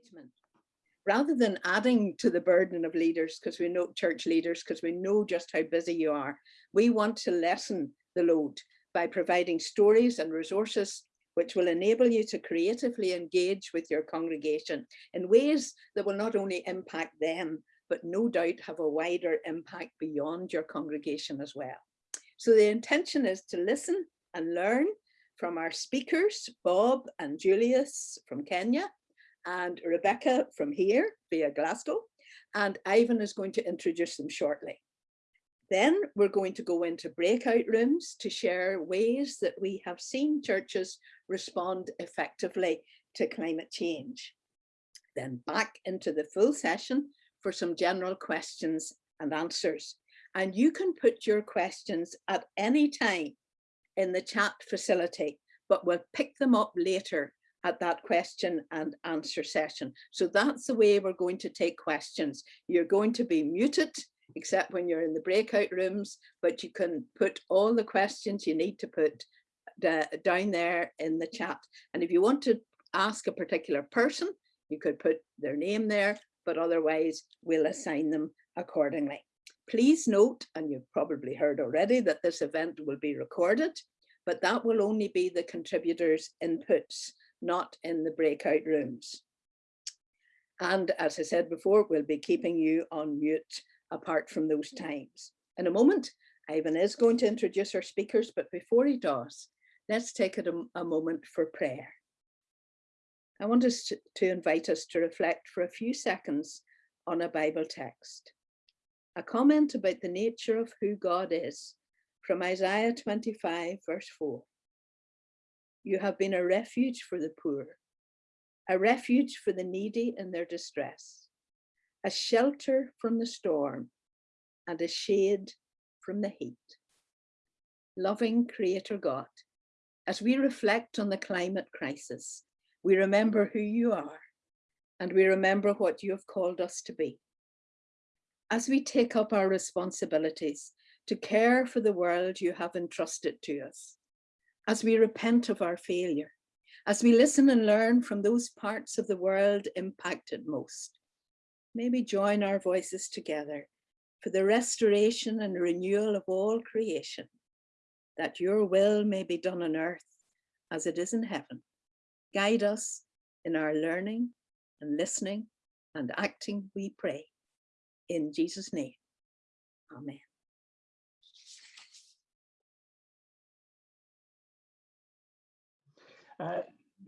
engagement. Rather than adding to the burden of leaders, because we know church leaders, because we know just how busy you are, we want to lessen the load by providing stories and resources which will enable you to creatively engage with your congregation in ways that will not only impact them, but no doubt have a wider impact beyond your congregation as well. So the intention is to listen and learn from our speakers, Bob and Julius from Kenya, and Rebecca from here via Glasgow, and Ivan is going to introduce them shortly. Then we're going to go into breakout rooms to share ways that we have seen churches respond effectively to climate change. Then back into the full session for some general questions and answers. And you can put your questions at any time in the chat facility, but we'll pick them up later at that question and answer session. So that's the way we're going to take questions. You're going to be muted except when you're in the breakout rooms, but you can put all the questions you need to put down there in the chat. And if you want to ask a particular person, you could put their name there, but otherwise we'll assign them accordingly. Please note, and you've probably heard already, that this event will be recorded, but that will only be the contributors' inputs, not in the breakout rooms. And as I said before, we'll be keeping you on mute apart from those times. In a moment, Ivan is going to introduce our speakers, but before he does, let's take a, a moment for prayer. I want us to, to invite us to reflect for a few seconds on a Bible text. A comment about the nature of who God is from Isaiah 25 verse 4. You have been a refuge for the poor, a refuge for the needy in their distress a shelter from the storm and a shade from the heat. Loving Creator God, as we reflect on the climate crisis, we remember who you are and we remember what you have called us to be. As we take up our responsibilities to care for the world you have entrusted to us, as we repent of our failure, as we listen and learn from those parts of the world impacted most, maybe join our voices together for the restoration and renewal of all creation, that your will may be done on earth as it is in heaven. Guide us in our learning and listening and acting, we pray. In Jesus' name, amen.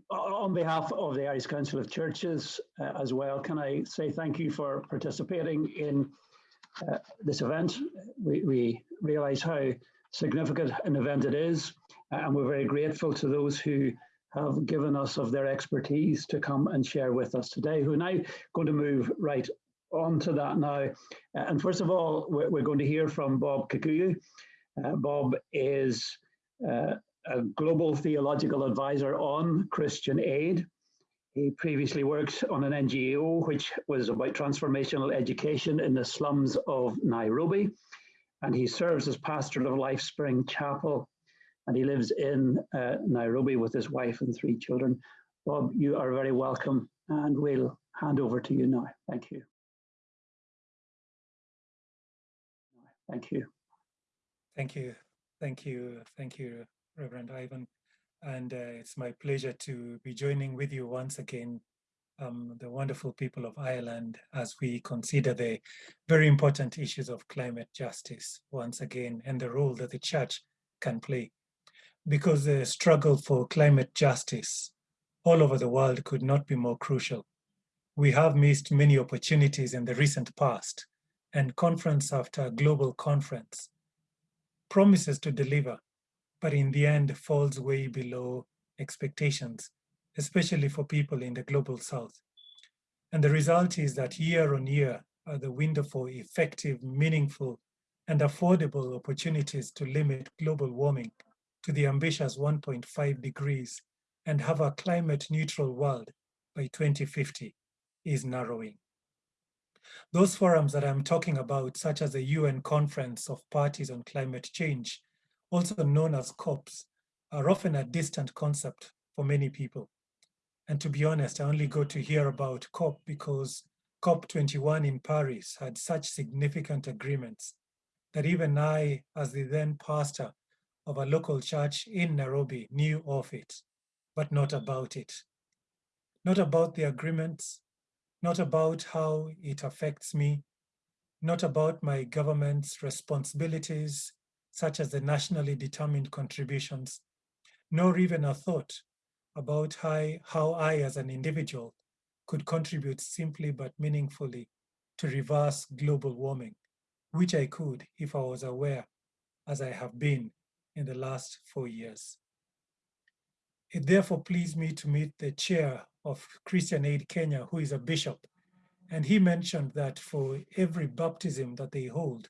On behalf of the Irish Council of Churches uh, as well, can I say thank you for participating in uh, this event. We, we realise how significant an event it is, uh, and we're very grateful to those who have given us of their expertise to come and share with us today, who are now going to move right on to that now. Uh, and first of all, we're, we're, going to hear from Bob Kikuyu. Uh, Bob is uh, a global theological advisor on Christian aid. He previously worked on an NGO which was about transformational education in the slums of Nairobi. And he serves as pastor of Life Spring Chapel. And he lives in uh, Nairobi with his wife and three children. Bob, you are very welcome. And we'll hand over to you now. Thank you. Thank you. Thank you. Thank you. Thank you, Reverend Ivan. And uh, it's my pleasure to be joining with you once again, um, the wonderful people of Ireland, as we consider the very important issues of climate justice once again, and the role that the church can play. Because the struggle for climate justice all over the world could not be more crucial. We have missed many opportunities in the recent past, and conference after global conference promises to deliver but in the end falls way below expectations, especially for people in the global south. And the result is that year on year, the window for effective, meaningful, and affordable opportunities to limit global warming to the ambitious 1.5 degrees and have a climate neutral world by 2050 is narrowing. Those forums that I'm talking about, such as the UN Conference of Parties on Climate Change, also known as COPs, are often a distant concept for many people. And to be honest, I only got to hear about COP because COP21 in Paris had such significant agreements that even I, as the then pastor of a local church in Nairobi, knew of it, but not about it. Not about the agreements, not about how it affects me, not about my government's responsibilities, such as the nationally determined contributions, nor even a thought about how, how I, as an individual, could contribute simply but meaningfully to reverse global warming, which I could if I was aware, as I have been in the last four years. It therefore pleased me to meet the chair of Christian Aid Kenya, who is a bishop, and he mentioned that for every baptism that they hold,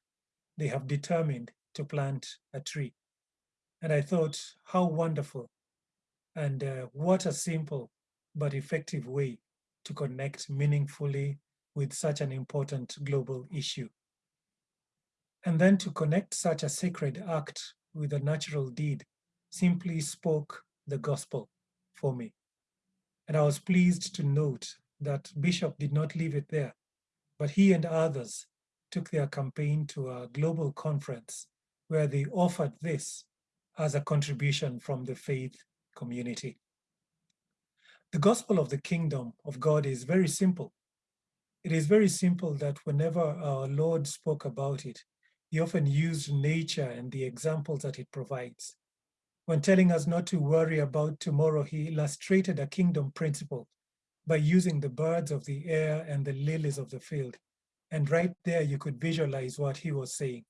they have determined to plant a tree. And I thought, how wonderful and uh, what a simple but effective way to connect meaningfully with such an important global issue. And then to connect such a sacred act with a natural deed simply spoke the gospel for me. And I was pleased to note that Bishop did not leave it there, but he and others took their campaign to a global conference where they offered this as a contribution from the faith community. The gospel of the kingdom of God is very simple. It is very simple that whenever our Lord spoke about it, he often used nature and the examples that it provides. When telling us not to worry about tomorrow, he illustrated a kingdom principle by using the birds of the air and the lilies of the field. And right there, you could visualize what he was saying.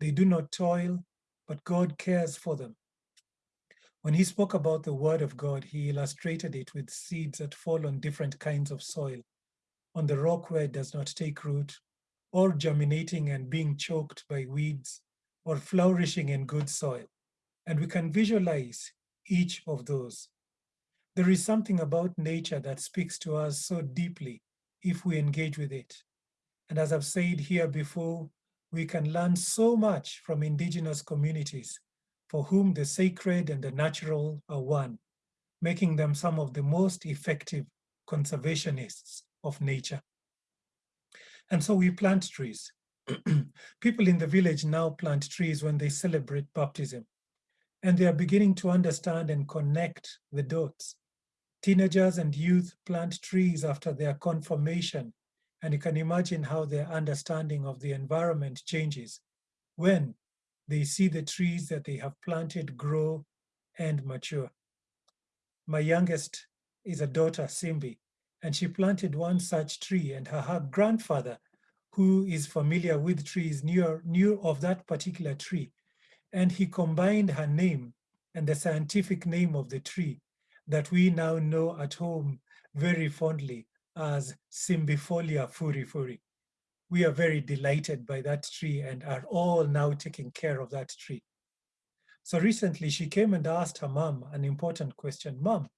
They do not toil, but God cares for them. When he spoke about the word of God, he illustrated it with seeds that fall on different kinds of soil, on the rock where it does not take root, or germinating and being choked by weeds, or flourishing in good soil. And we can visualize each of those. There is something about nature that speaks to us so deeply if we engage with it. And as I've said here before, we can learn so much from indigenous communities for whom the sacred and the natural are one, making them some of the most effective conservationists of nature. And so we plant trees. People in the village now plant trees when they celebrate baptism, and they are beginning to understand and connect the dots. Teenagers and youth plant trees after their confirmation, and you can imagine how their understanding of the environment changes when they see the trees that they have planted grow and mature. My youngest is a daughter, Simbi, and she planted one such tree and her, her grandfather, who is familiar with trees, knew, knew of that particular tree. And he combined her name and the scientific name of the tree that we now know at home very fondly as Simbifolia furifuri we are very delighted by that tree and are all now taking care of that tree. So recently she came and asked her mom an important question. Mom,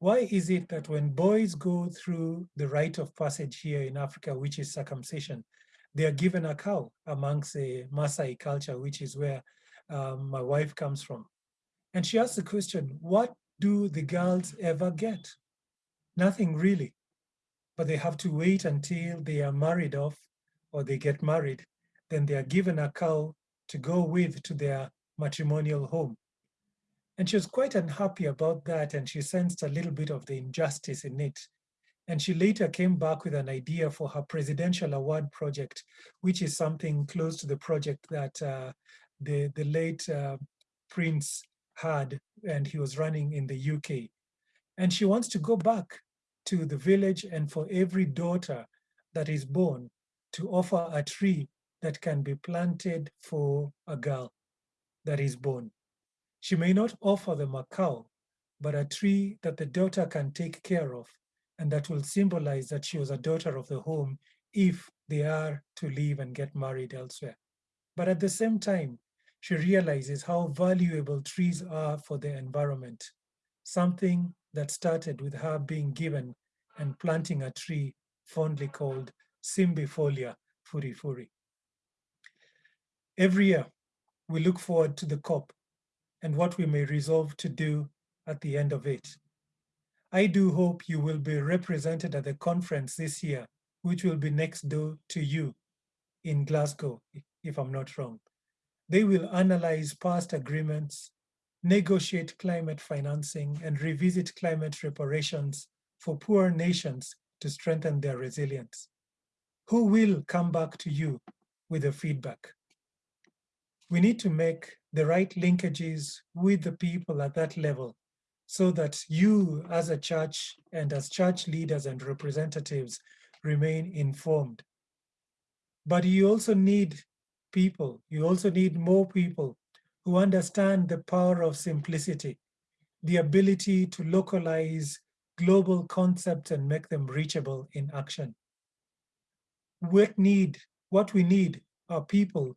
why is it that when boys go through the rite of passage here in Africa, which is circumcision, they are given a cow amongst the Maasai culture, which is where um, my wife comes from. And she asked the question, what do the girls ever get? Nothing really, but they have to wait until they are married off or they get married, then they are given a cow to go with to their matrimonial home. And she was quite unhappy about that, and she sensed a little bit of the injustice in it. And she later came back with an idea for her presidential award project, which is something close to the project that uh, the, the late uh, Prince had, and he was running in the UK. And she wants to go back to the village and for every daughter that is born, to offer a tree that can be planted for a girl that is born. She may not offer them a cow, but a tree that the daughter can take care of and that will symbolize that she was a daughter of the home if they are to leave and get married elsewhere. But at the same time, she realizes how valuable trees are for the environment, something that started with her being given and planting a tree fondly called Simbifolia furifuri. Every year, we look forward to the COP and what we may resolve to do at the end of it. I do hope you will be represented at the conference this year, which will be next door to you in Glasgow, if I'm not wrong. They will analyze past agreements, negotiate climate financing, and revisit climate reparations for poor nations to strengthen their resilience. Who will come back to you with the feedback? We need to make the right linkages with the people at that level so that you as a church and as church leaders and representatives remain informed. But you also need people, you also need more people who understand the power of simplicity, the ability to localize global concepts and make them reachable in action. What need, what we need are people,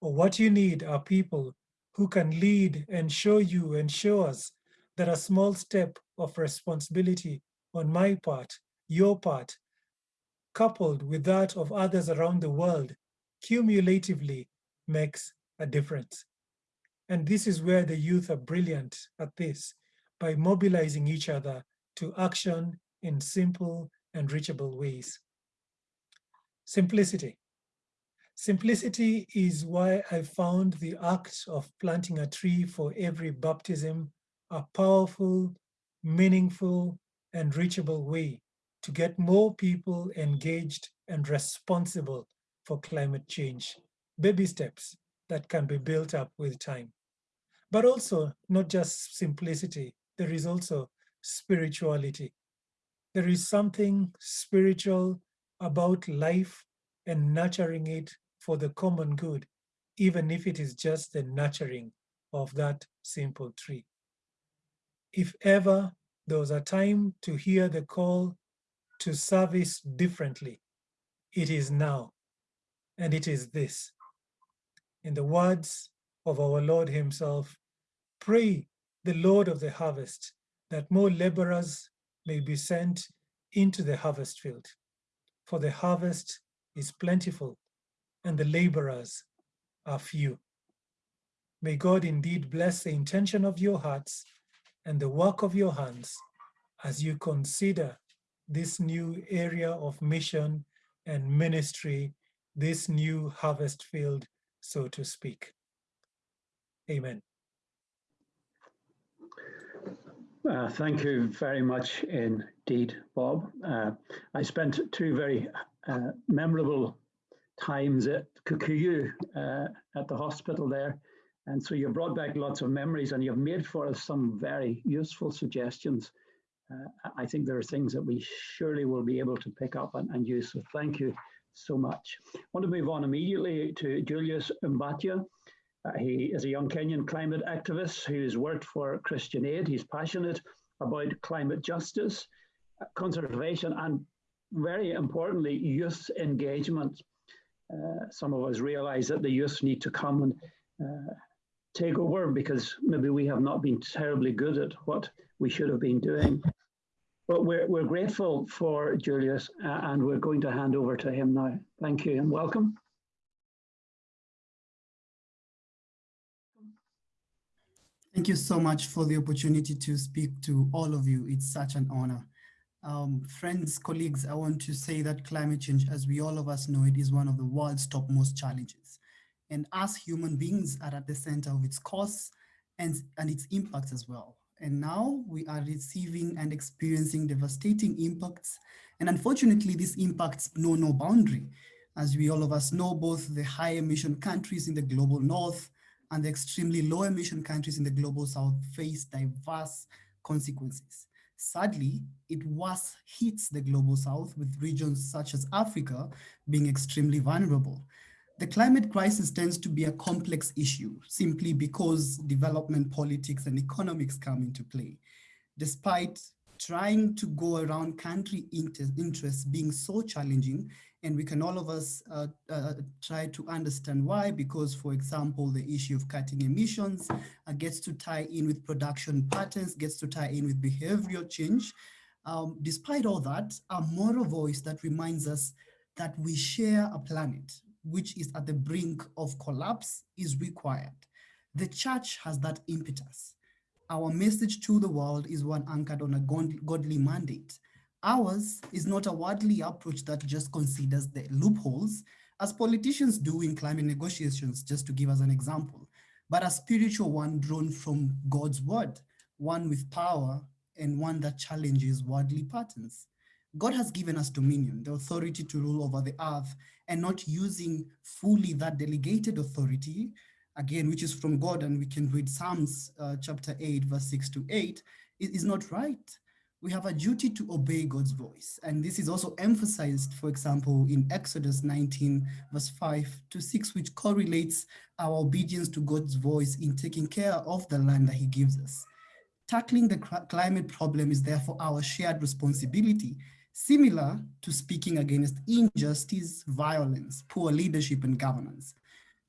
or what you need are people who can lead and show you and show us that a small step of responsibility on my part, your part, coupled with that of others around the world, cumulatively makes a difference. And this is where the youth are brilliant at this, by mobilizing each other to action in simple and reachable ways. Simplicity. Simplicity is why I found the act of planting a tree for every baptism a powerful, meaningful, and reachable way to get more people engaged and responsible for climate change. Baby steps that can be built up with time. But also not just simplicity, there is also spirituality. There is something spiritual about life and nurturing it for the common good, even if it is just the nurturing of that simple tree if ever there was a time to hear the call to service differently, it is now. And it is this. In the words of our Lord himself, pray the Lord of the harvest that more laborers may be sent into the harvest field. For the harvest is plentiful and the laborers are few. May God indeed bless the intention of your hearts and the work of your hands as you consider this new area of mission and ministry, this new harvest field, so to speak. Amen. Uh, thank you very much indeed, Bob. Uh, I spent two very uh, memorable times at Kikuyu uh, at the hospital there and so you brought back lots of memories and you've made for us some very useful suggestions. Uh, I think there are things that we surely will be able to pick up and, and use. So thank you so much. I want to move on immediately to Julius Mbatia. Uh, he is a young Kenyan climate activist who's worked for Christian Aid. He's passionate about climate justice, conservation, and very importantly, youth engagement. Uh, some of us realize that the youth need to come and uh, take over because maybe we have not been terribly good at what we should have been doing. But we're, we're grateful for Julius uh, and we're going to hand over to him now. Thank you and welcome. Thank you so much for the opportunity to speak to all of you. It's such an honor. Um, friends, colleagues, I want to say that climate change, as we all of us know, it is one of the world's topmost challenges and us human beings are at the center of its cause and, and its impacts as well. And now we are receiving and experiencing devastating impacts. And unfortunately, these impacts know no boundary. As we all of us know, both the high emission countries in the global north and the extremely low emission countries in the global south face diverse consequences. Sadly, it worse hits the global south with regions such as Africa being extremely vulnerable. The climate crisis tends to be a complex issue simply because development politics and economics come into play. Despite trying to go around country inter interests being so challenging, and we can all of us uh, uh, try to understand why, because for example, the issue of cutting emissions uh, gets to tie in with production patterns, gets to tie in with behavioral change. Um, despite all that, a moral voice that reminds us that we share a planet, which is at the brink of collapse is required. The church has that impetus. Our message to the world is one anchored on a godly mandate. Ours is not a worldly approach that just considers the loopholes, as politicians do in climate negotiations, just to give us an example, but a spiritual one drawn from God's word, one with power and one that challenges worldly patterns. God has given us dominion, the authority to rule over the earth, and not using fully that delegated authority, again, which is from God, and we can read Psalms uh, chapter 8, verse 6 to 8, it is not right. We have a duty to obey God's voice. And this is also emphasized, for example, in Exodus 19, verse 5 to 6, which correlates our obedience to God's voice in taking care of the land that he gives us. Tackling the climate problem is therefore our shared responsibility similar to speaking against injustice, violence, poor leadership and governance.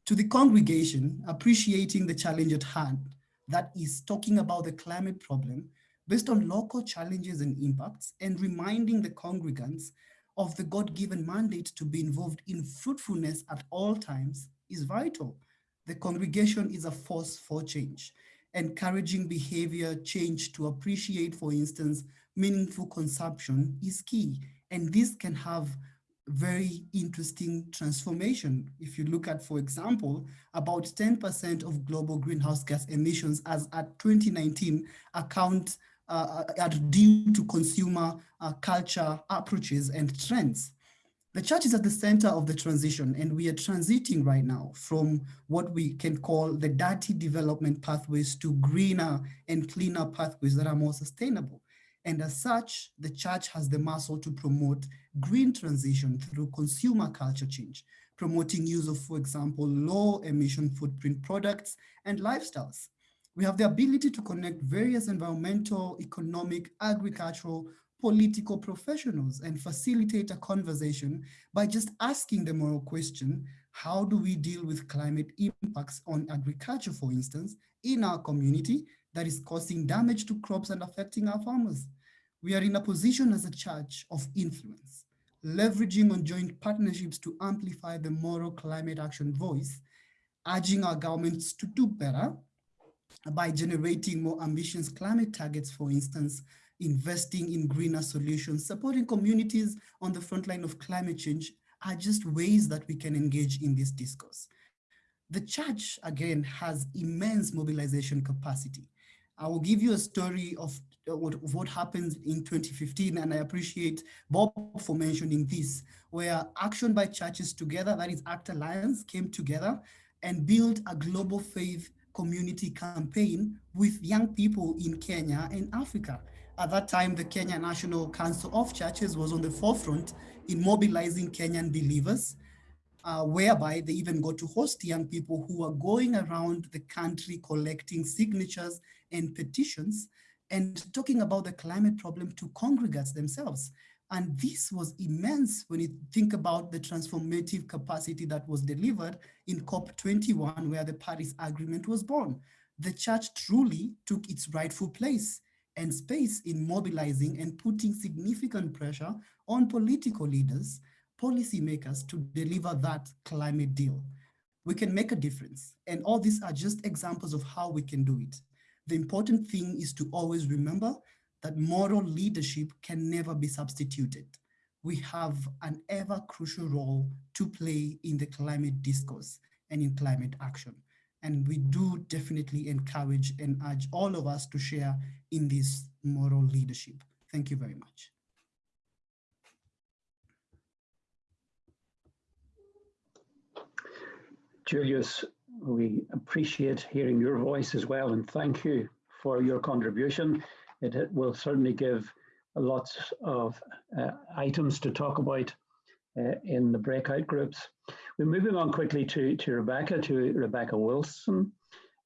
To the congregation, appreciating the challenge at hand, that is talking about the climate problem based on local challenges and impacts and reminding the congregants of the God-given mandate to be involved in fruitfulness at all times is vital. The congregation is a force for change, encouraging behavior change to appreciate, for instance, meaningful consumption is key. And this can have very interesting transformation. If you look at, for example, about 10% of global greenhouse gas emissions as at 2019 account uh, are due to consumer uh, culture approaches and trends. The church is at the center of the transition and we are transiting right now from what we can call the dirty development pathways to greener and cleaner pathways that are more sustainable. And as such, the church has the muscle to promote green transition through consumer culture change, promoting use of, for example, low emission footprint products and lifestyles. We have the ability to connect various environmental, economic, agricultural, political professionals and facilitate a conversation by just asking the moral question, how do we deal with climate impacts on agriculture, for instance, in our community that is causing damage to crops and affecting our farmers? we are in a position as a church of influence, leveraging on joint partnerships to amplify the moral climate action voice, urging our governments to do better by generating more ambitious climate targets, for instance, investing in greener solutions, supporting communities on the front line of climate change are just ways that we can engage in this discourse. The church, again, has immense mobilization capacity. I will give you a story of what, what happened in 2015, and I appreciate Bob for mentioning this, where Action by Churches Together, that is ACT Alliance, came together and built a global faith community campaign with young people in Kenya and Africa. At that time, the Kenya National Council of Churches was on the forefront in mobilizing Kenyan believers, uh, whereby they even got to host young people who were going around the country collecting signatures and petitions and talking about the climate problem to congregates themselves. And this was immense when you think about the transformative capacity that was delivered in COP21, where the Paris Agreement was born. The church truly took its rightful place and space in mobilizing and putting significant pressure on political leaders, policymakers to deliver that climate deal. We can make a difference. And all these are just examples of how we can do it. The important thing is to always remember that moral leadership can never be substituted. We have an ever crucial role to play in the climate discourse and in climate action. And we do definitely encourage and urge all of us to share in this moral leadership. Thank you very much. Julius, we appreciate hearing your voice as well and thank you for your contribution. It, it will certainly give lots of uh, items to talk about uh, in the breakout groups. We're moving on quickly to, to Rebecca, to Rebecca Wilson.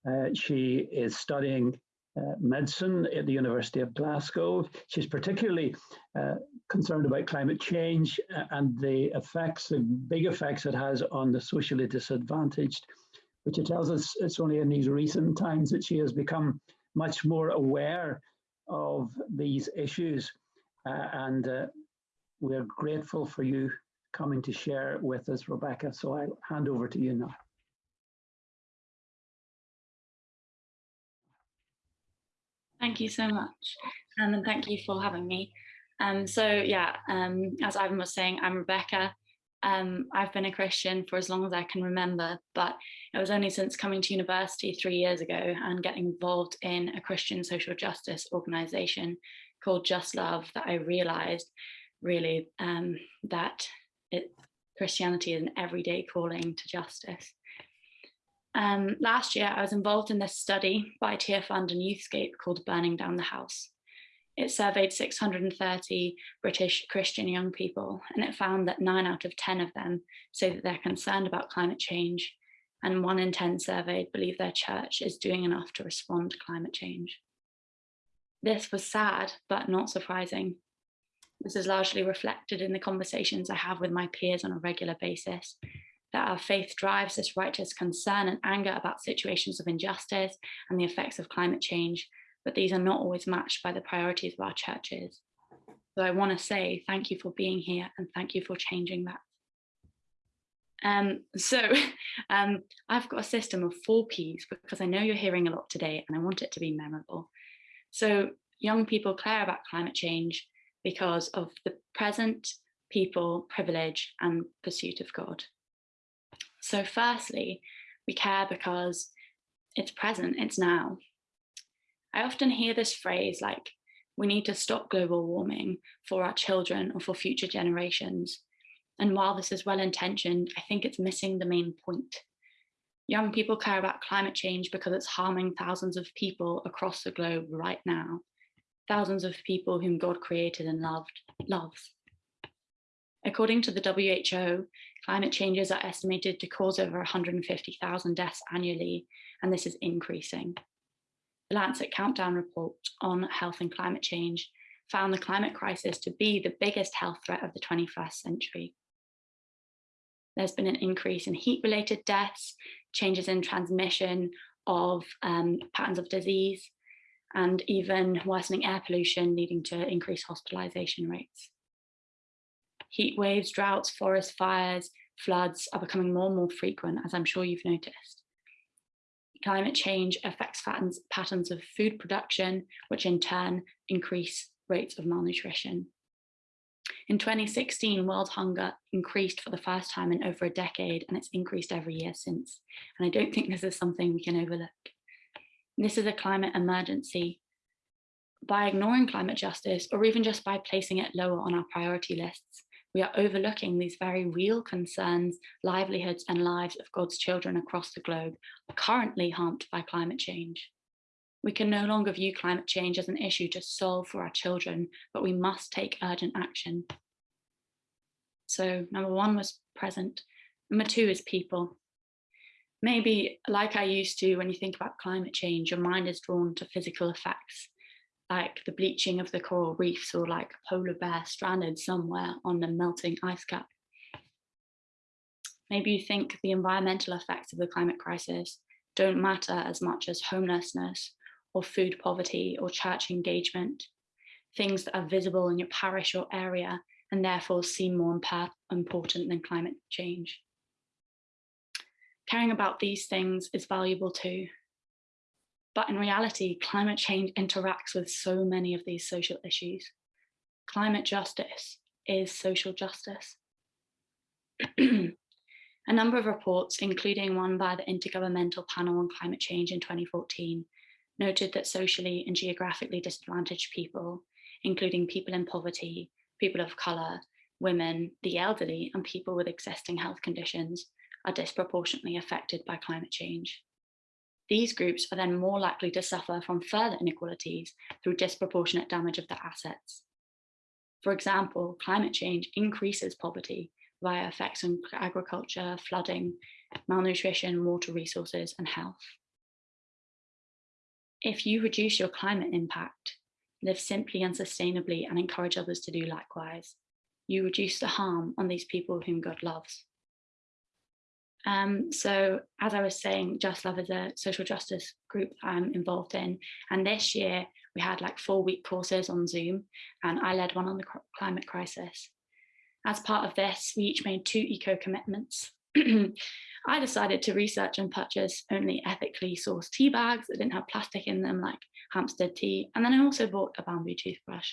Uh, she is studying uh, medicine at the University of Glasgow. She's particularly uh, concerned about climate change and the effects, the big effects it has on the socially disadvantaged which it tells us it's only in these recent times that she has become much more aware of these issues. Uh, and uh, we're grateful for you coming to share with us, Rebecca. So I'll hand over to you now. Thank you so much. Um, and thank you for having me. Um, so yeah, um, as Ivan was saying, I'm Rebecca. Um, I've been a Christian for as long as I can remember, but it was only since coming to university three years ago and getting involved in a Christian social justice organization called Just Love that I realized really um, that it, Christianity is an everyday calling to justice. Um, last year, I was involved in this study by Tearfund and Youthscape called Burning Down the House. It surveyed 630 British Christian young people, and it found that nine out of 10 of them say that they're concerned about climate change, and one in 10 surveyed believe their church is doing enough to respond to climate change. This was sad, but not surprising. This is largely reflected in the conversations I have with my peers on a regular basis, that our faith drives this righteous concern and anger about situations of injustice and the effects of climate change, but these are not always matched by the priorities of our churches. So I want to say thank you for being here and thank you for changing that. Um, so um, I've got a system of four Ps because I know you're hearing a lot today and I want it to be memorable. So young people care about climate change because of the present, people, privilege and pursuit of God. So firstly, we care because it's present, it's now. I often hear this phrase like, we need to stop global warming for our children or for future generations. And while this is well intentioned, I think it's missing the main point. Young people care about climate change because it's harming thousands of people across the globe right now. Thousands of people whom God created and loved, loves. According to the WHO, climate changes are estimated to cause over 150,000 deaths annually, and this is increasing. The Lancet Countdown report on health and climate change found the climate crisis to be the biggest health threat of the 21st century. There's been an increase in heat-related deaths, changes in transmission of um, patterns of disease, and even worsening air pollution leading to increased hospitalization rates. Heat waves, droughts, forest fires, floods are becoming more and more frequent, as I'm sure you've noticed climate change affects patterns, patterns of food production, which in turn increase rates of malnutrition. In 2016, world hunger increased for the first time in over a decade, and it's increased every year since. And I don't think this is something we can overlook. This is a climate emergency. By ignoring climate justice, or even just by placing it lower on our priority lists, we are overlooking these very real concerns, livelihoods and lives of God's children across the globe are currently harmed by climate change. We can no longer view climate change as an issue to solve for our children, but we must take urgent action. So number one was present. Number two is people. Maybe like I used to, when you think about climate change, your mind is drawn to physical effects like the bleaching of the coral reefs or like a polar bear stranded somewhere on the melting ice cap. Maybe you think the environmental effects of the climate crisis don't matter as much as homelessness or food poverty or church engagement, things that are visible in your parish or area and therefore seem more important than climate change. Caring about these things is valuable too, but in reality, climate change interacts with so many of these social issues. Climate justice is social justice. A number of reports, including one by the Intergovernmental Panel on Climate Change in 2014, noted that socially and geographically disadvantaged people, including people in poverty, people of colour, women, the elderly, and people with existing health conditions, are disproportionately affected by climate change. These groups are then more likely to suffer from further inequalities through disproportionate damage of their assets. For example, climate change increases poverty via effects on agriculture, flooding, malnutrition, water resources, and health. If you reduce your climate impact, live simply and sustainably and encourage others to do likewise, you reduce the harm on these people whom God loves. Um, so as I was saying, Just Love is a social justice group I'm involved in. And this year we had like four week courses on Zoom and I led one on the climate crisis. As part of this, we each made two eco commitments. I decided to research and purchase only ethically sourced tea bags that didn't have plastic in them like Hampstead tea. And then I also bought a bamboo toothbrush.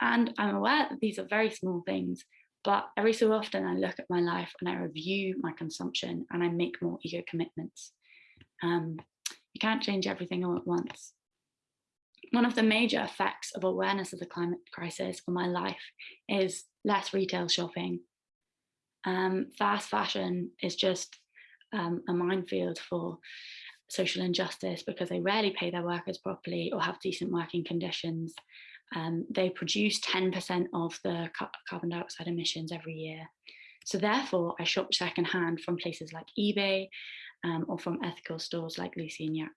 And I'm aware that these are very small things, but every so often I look at my life and I review my consumption and I make more eco commitments. Um, you can't change everything all at once. One of the major effects of awareness of the climate crisis on my life is less retail shopping. Um, fast fashion is just um, a minefield for social injustice because they rarely pay their workers properly or have decent working conditions. Um, they produce 10% of the ca carbon dioxide emissions every year. So therefore, I shop secondhand from places like eBay um, or from ethical stores like Lucy and Yak.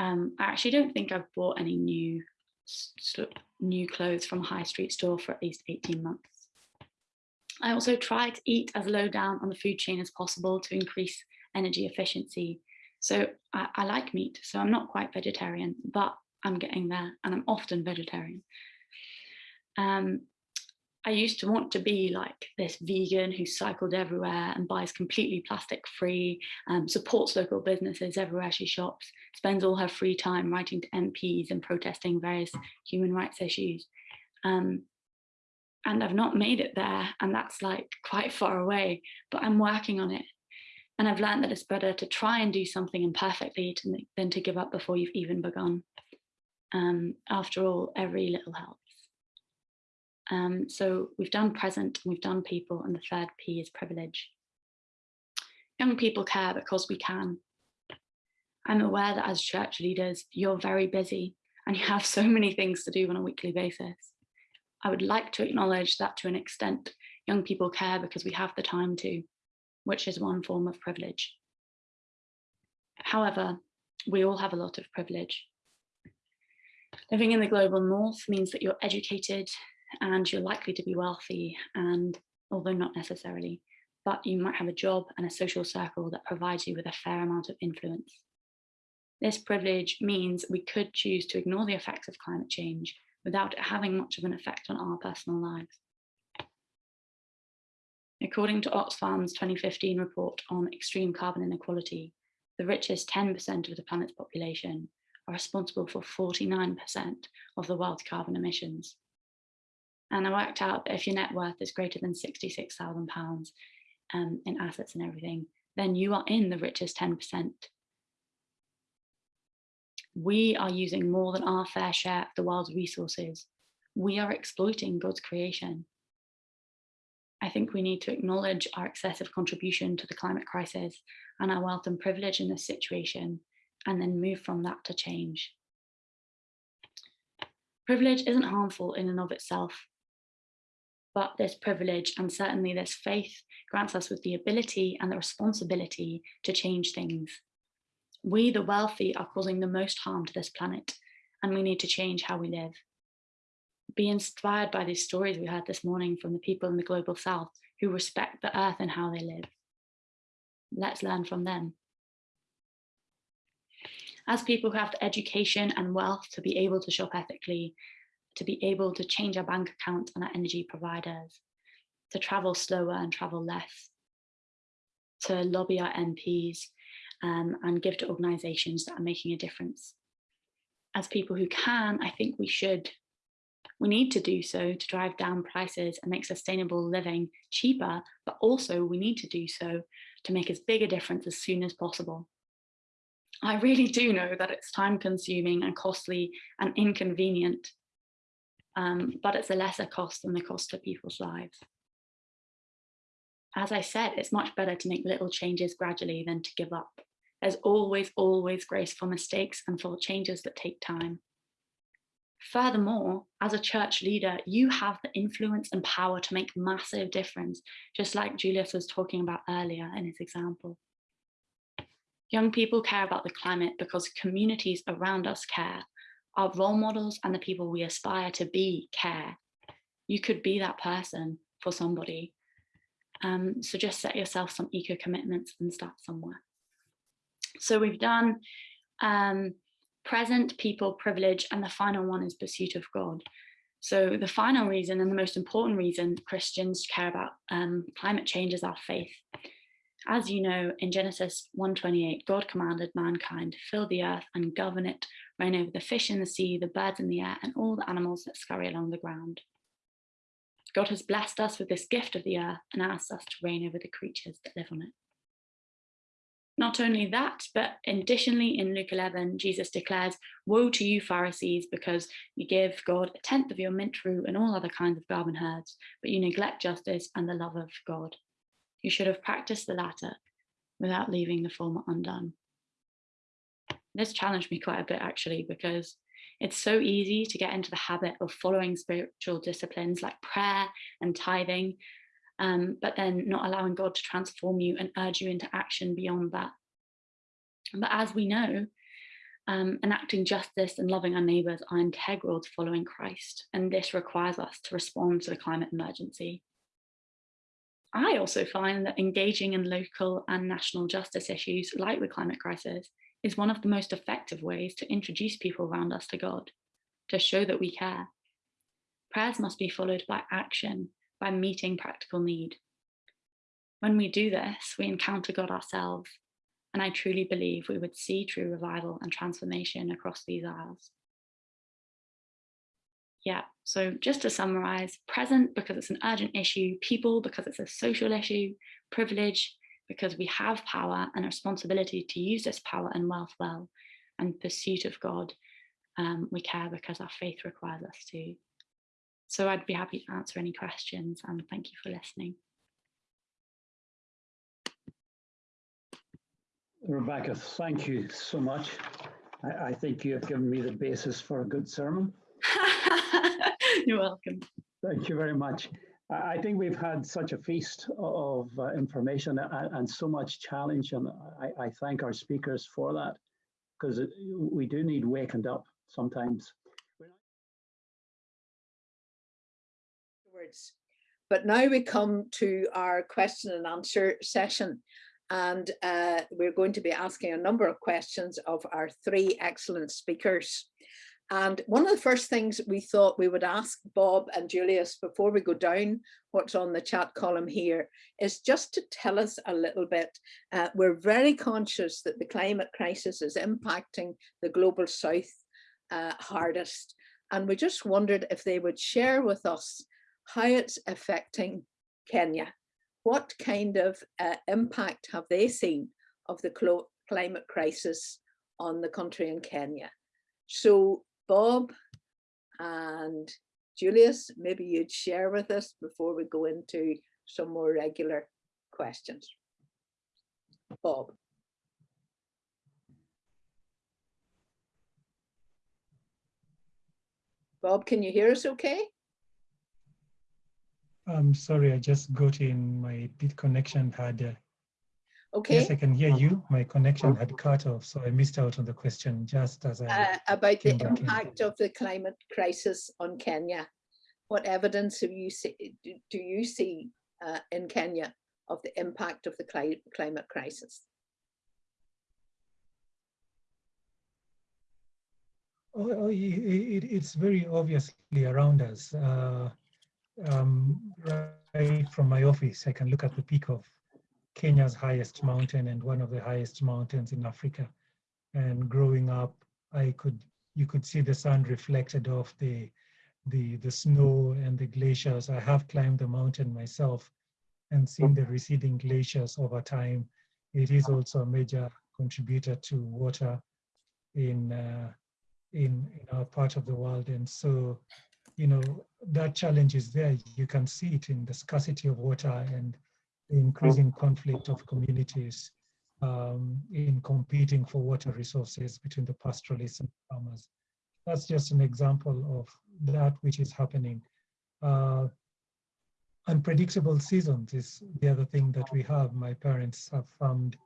Um, I actually don't think I've bought any new new clothes from a high street store for at least 18 months. I also try to eat as low down on the food chain as possible to increase energy efficiency. So I, I like meat, so I'm not quite vegetarian, but I'm getting there and I'm often vegetarian. Um, I used to want to be like this vegan who cycled everywhere and buys completely plastic free, um, supports local businesses everywhere she shops, spends all her free time writing to MPs and protesting various human rights issues. Um, and I've not made it there and that's like quite far away, but I'm working on it. And I've learned that it's better to try and do something imperfectly to, than to give up before you've even begun. Um, after all, every little helps. Um, so we've done present, and we've done people, and the third P is privilege. Young people care because we can. I'm aware that as church leaders, you're very busy and you have so many things to do on a weekly basis. I would like to acknowledge that to an extent, young people care because we have the time to, which is one form of privilege. However, we all have a lot of privilege. Living in the global north means that you're educated and you're likely to be wealthy and although not necessarily, but you might have a job and a social circle that provides you with a fair amount of influence. This privilege means we could choose to ignore the effects of climate change without it having much of an effect on our personal lives. According to Oxfam's 2015 report on extreme carbon inequality, the richest 10% of the planet's population are responsible for 49% of the world's carbon emissions. And I worked out that if your net worth is greater than £66,000 um, in assets and everything, then you are in the richest 10%. We are using more than our fair share of the world's resources. We are exploiting God's creation. I think we need to acknowledge our excessive contribution to the climate crisis and our wealth and privilege in this situation and then move from that to change. Privilege isn't harmful in and of itself, but this privilege and certainly this faith grants us with the ability and the responsibility to change things. We, the wealthy, are causing the most harm to this planet, and we need to change how we live. Be inspired by these stories we heard this morning from the people in the global south who respect the earth and how they live. Let's learn from them as people who have the education and wealth to be able to shop ethically, to be able to change our bank account and our energy providers, to travel slower and travel less, to lobby our MPs um, and give to organisations that are making a difference. As people who can, I think we should, we need to do so to drive down prices and make sustainable living cheaper, but also we need to do so to make as big a difference as soon as possible. I really do know that it's time consuming and costly and inconvenient, um, but it's a lesser cost than the cost to people's lives. As I said, it's much better to make little changes gradually than to give up. There's always, always grace for mistakes and for changes that take time. Furthermore, as a church leader, you have the influence and power to make massive difference, just like Julius was talking about earlier in his example. Young people care about the climate because communities around us care. Our role models and the people we aspire to be care. You could be that person for somebody. Um, so just set yourself some eco commitments and start somewhere. So we've done um, present, people, privilege, and the final one is pursuit of God. So the final reason and the most important reason Christians care about um, climate change is our faith. As you know, in Genesis 1.28, God commanded mankind to fill the earth and govern it, reign over the fish in the sea, the birds in the air, and all the animals that scurry along the ground. God has blessed us with this gift of the earth and asked us to reign over the creatures that live on it. Not only that, but additionally in Luke 11, Jesus declares, woe to you Pharisees, because you give God a tenth of your mint rue and all other kinds of garden herbs, but you neglect justice and the love of God. You should have practiced the latter without leaving the former undone. This challenged me quite a bit actually, because it's so easy to get into the habit of following spiritual disciplines like prayer and tithing um, but then not allowing God to transform you and urge you into action beyond that. But as we know, um, enacting justice and loving our neighbours are integral to following Christ, and this requires us to respond to the climate emergency. I also find that engaging in local and national justice issues like the climate crisis is one of the most effective ways to introduce people around us to God, to show that we care. Prayers must be followed by action by meeting practical need. When we do this, we encounter God ourselves, and I truly believe we would see true revival and transformation across these isles. Yeah, so just to summarize, present because it's an urgent issue, people because it's a social issue, privilege because we have power and a responsibility to use this power and wealth well, and pursuit of God, um, we care because our faith requires us to. So I'd be happy to answer any questions and thank you for listening. Rebecca, thank you so much. I, I think you have given me the basis for a good sermon. You're welcome. Thank you very much. I think we've had such a feast of uh, information and, and, so much challenge, and I, I thank our speakers for that because we do need wakened up sometimes. But now we come to our question and answer session. And uh, we're going to be asking a number of questions of our three excellent speakers. And one of the first things we thought we would ask Bob and Julius before we go down what's on the chat column here is just to tell us a little bit. Uh, we're very conscious that the climate crisis is impacting the global south uh, hardest. And we just wondered if they would share with us how it's affecting Kenya. What kind of uh, impact have they seen of the climate crisis on the country in Kenya? So Bob and Julius, maybe you'd share with us before we go into some more regular questions. Bob. Bob, can you hear us okay? I'm sorry, I just got in, my bit connection had, okay. yes, I can hear you. My connection had cut off, so I missed out on the question just as I uh, About the impact in. of the climate crisis on Kenya. What evidence have you see, do, you see uh, in Kenya of the impact of the cli climate crisis? Oh, oh it, it's very obviously around us. Uh, um, right from my office, I can look at the peak of Kenya's highest mountain and one of the highest mountains in Africa. And growing up, I could you could see the sun reflected off the the the snow and the glaciers. I have climbed the mountain myself and seen the receding glaciers over time. It is also a major contributor to water in uh, in in our part of the world, and so you know, that challenge is there. You can see it in the scarcity of water and the increasing conflict of communities um, in competing for water resources between the pastoralists and farmers. That's just an example of that which is happening. Uh, unpredictable seasons is the other thing that we have. My parents have farmed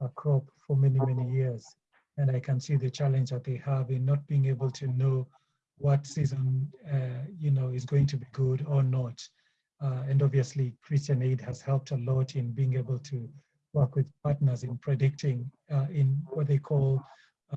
a crop for many, many years, and I can see the challenge that they have in not being able to know what season uh, you know is going to be good or not. Uh, and obviously, Christian Aid has helped a lot in being able to work with partners in predicting uh, in what they call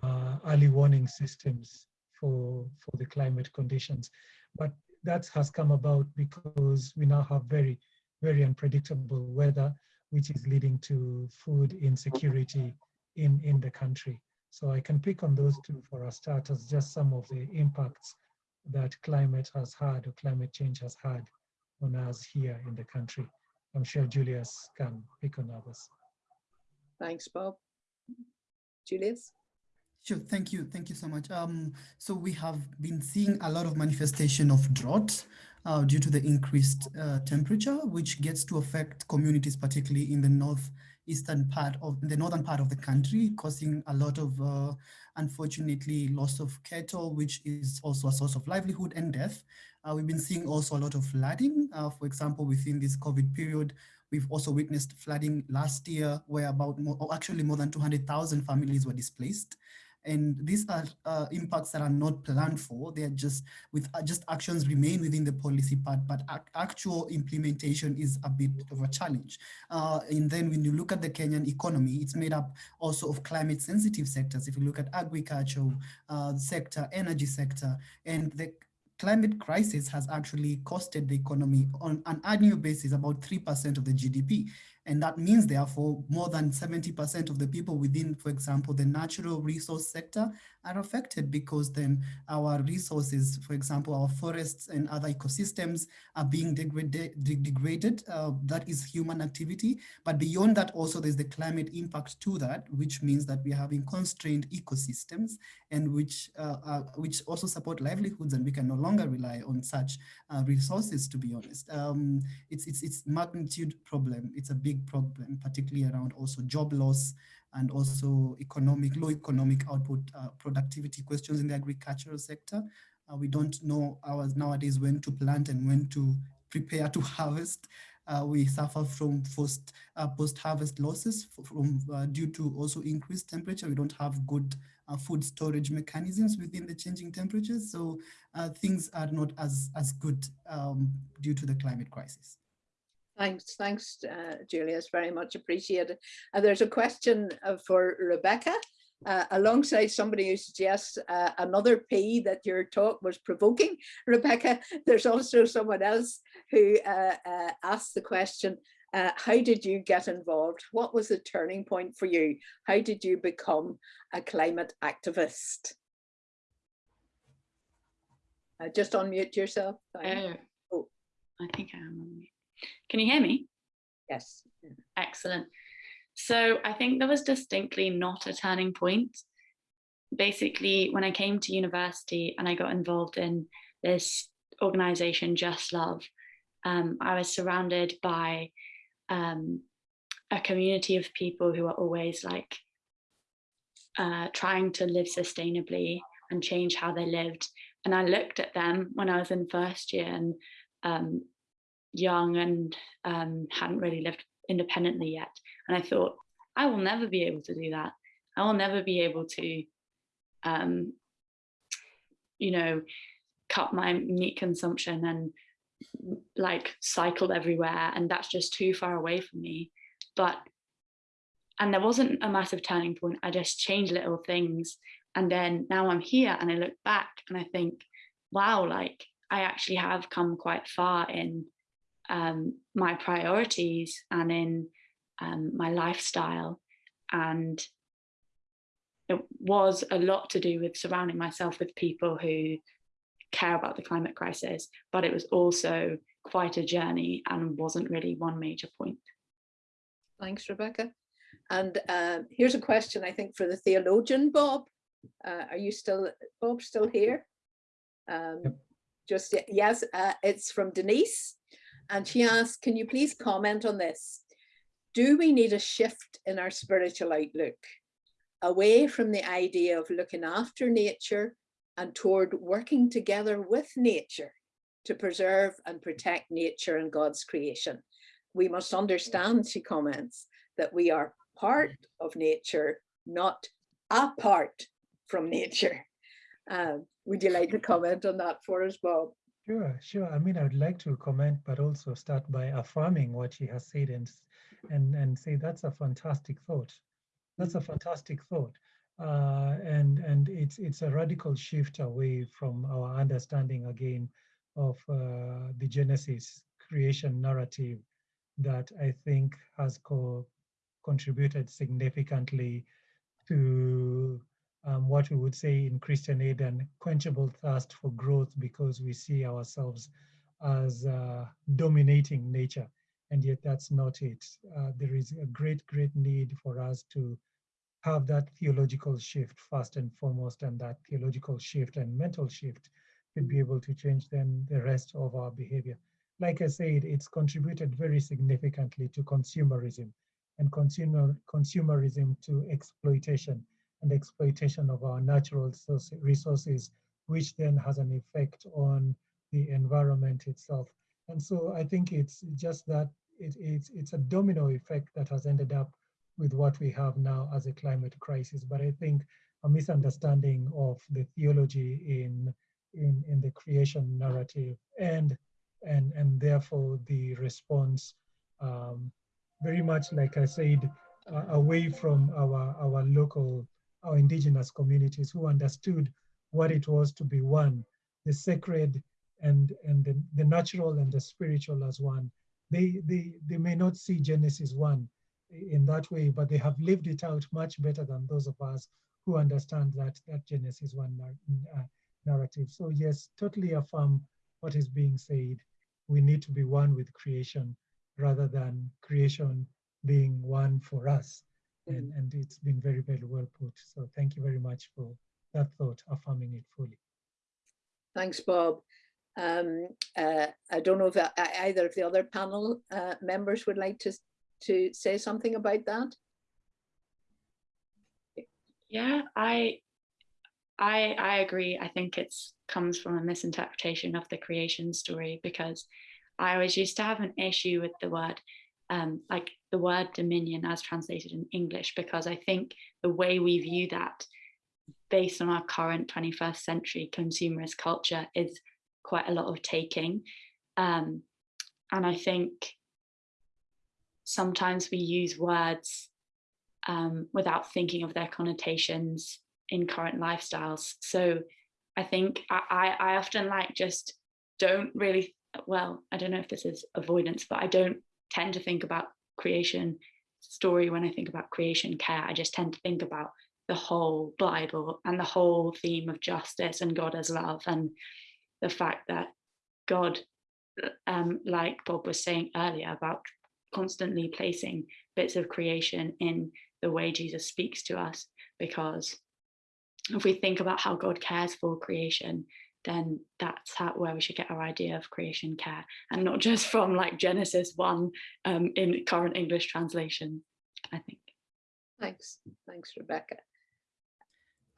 uh, early warning systems for for the climate conditions. But that has come about because we now have very, very unpredictable weather, which is leading to food insecurity in, in the country. So I can pick on those two for a start as just some of the impacts that climate has had or climate change has had on us here in the country. I'm sure Julius can pick on others. Thanks, Bob. Julius? Sure, thank you. Thank you so much. Um, so we have been seeing a lot of manifestation of drought uh, due to the increased uh, temperature, which gets to affect communities, particularly in the northeastern part of the northern part of the country, causing a lot of, uh, unfortunately, loss of cattle, which is also a source of livelihood and death. Uh, we've been seeing also a lot of flooding. Uh, for example, within this COVID period, we've also witnessed flooding last year, where about more, or actually more than 200,000 families were displaced. And these are uh, impacts that are not planned for. They are just with uh, just actions remain within the policy part, but ac actual implementation is a bit of a challenge. Uh, and then when you look at the Kenyan economy, it's made up also of climate sensitive sectors. If you look at agriculture uh, sector, energy sector, and the climate crisis has actually costed the economy on an annual basis about 3% of the GDP. And that means, therefore, more than 70% of the people within, for example, the natural resource sector are affected because then our resources, for example, our forests and other ecosystems are being degraded. degraded. Uh, that is human activity. But beyond that, also there's the climate impact to that, which means that we're having constrained ecosystems and which, uh, uh, which also support livelihoods and we can no longer rely on such uh, resources, to be honest. Um, it's, it's, it's magnitude problem. It's a big big problem, particularly around also job loss and also economic, low economic output uh, productivity questions in the agricultural sector. Uh, we don't know ours nowadays when to plant and when to prepare to harvest. Uh, we suffer from post, uh, post-harvest losses from uh, due to also increased temperature. We don't have good uh, food storage mechanisms within the changing temperatures. So things are not as, as good um, due to the climate crisis. Thanks, thanks, uh, Julius, very much appreciated. Uh, there's a question uh, for Rebecca. Uh, alongside somebody who suggests uh, another P that your talk was provoking, Rebecca, there's also someone else who uh, asked the question, how did you get involved? What was the turning point for you? How did you become a climate activist? Just unmute yourself. oh, I think I am on mute. Can you hear me? Yes. Excellent. So I think there was distinctly not a turning point. Basically, when I came to university and I got involved in this organization, Just Love, um, I was surrounded by um, a community of people who are always like uh, trying to live sustainably and change how they lived. And I looked at them when I was in first year and um, young and um, hadn't really lived independently yet. And I thought, I will never be able to do that. I will never be able to, um, you know, cut my meat consumption and like cycle everywhere. And that's just too far away from me. But, and there wasn't a massive turning point. I just changed little things. And then now I'm here and I look back and I think, wow, like I actually have come quite far in um, my priorities and in um, my lifestyle. And it was a lot to do with surrounding myself with people who care about the climate crisis, but it was also quite a journey and wasn't really one major point. Thanks, Rebecca. And uh, here's a question, I think, for the theologian, Bob. Uh, are you still, Bob, still here? Um, yep. Just, yes, uh, it's from Denise. And she asked, can you please comment on this? Do we need a shift in our spiritual outlook away from the idea of looking after nature and toward working together with nature to preserve and protect nature and God's creation? We must understand, she comments, that we are part of nature, not apart from nature. Um, would you like to comment on that for us, Bob? Sure, sure. I mean, I would like to comment, but also start by affirming what she has said and and and say that's a fantastic thought. That's a fantastic thought, uh, and and it's it's a radical shift away from our understanding again of uh, the Genesis creation narrative that I think has co contributed significantly to um, what we would say in Christian aid an quenchable thirst for growth because we see ourselves as uh, dominating nature. And yet that's not it. Uh, there is a great, great need for us to have that theological shift first and foremost, and that theological shift and mental shift to be able to change then the rest of our behavior. Like I said, it's contributed very significantly to consumerism and consumer consumerism to exploitation and exploitation of our natural resources, which then has an effect on the environment itself. And so I think it's just that it, it's, it's a domino effect that has ended up with what we have now as a climate crisis. But I think a misunderstanding of the theology in, in, in the creation narrative and, and, and therefore the response um, very much like I said, uh, away from our, our local, our indigenous communities who understood what it was to be one, the sacred and, and the, the natural and the spiritual as one. They, they, they may not see Genesis 1 in that way, but they have lived it out much better than those of us who understand that, that Genesis 1 uh, narrative. So yes, totally affirm what is being said. We need to be one with creation rather than creation being one for us. Mm. And, and it's been very, very well put. So thank you very much for that thought, affirming it fully. Thanks, Bob. Um, uh, I don't know if uh, either of the other panel uh, members would like to, to say something about that. Yeah, I I I agree. I think it's comes from a misinterpretation of the creation story because I always used to have an issue with the word, um, like the word dominion as translated in English, because I think the way we view that based on our current 21st century consumerist culture is quite a lot of taking. Um, and I think sometimes we use words um, without thinking of their connotations in current lifestyles. So I think I, I often like just don't really well, I don't know if this is avoidance, but I don't tend to think about creation story when I think about creation care. I just tend to think about the whole Bible and the whole theme of justice and God as love and the fact that God, um, like Bob was saying earlier about constantly placing bits of creation in the way Jesus speaks to us, because if we think about how God cares for creation, then that's how, where we should get our idea of creation care and not just from like Genesis 1 um, in current English translation, I think. Thanks. Thanks, Rebecca.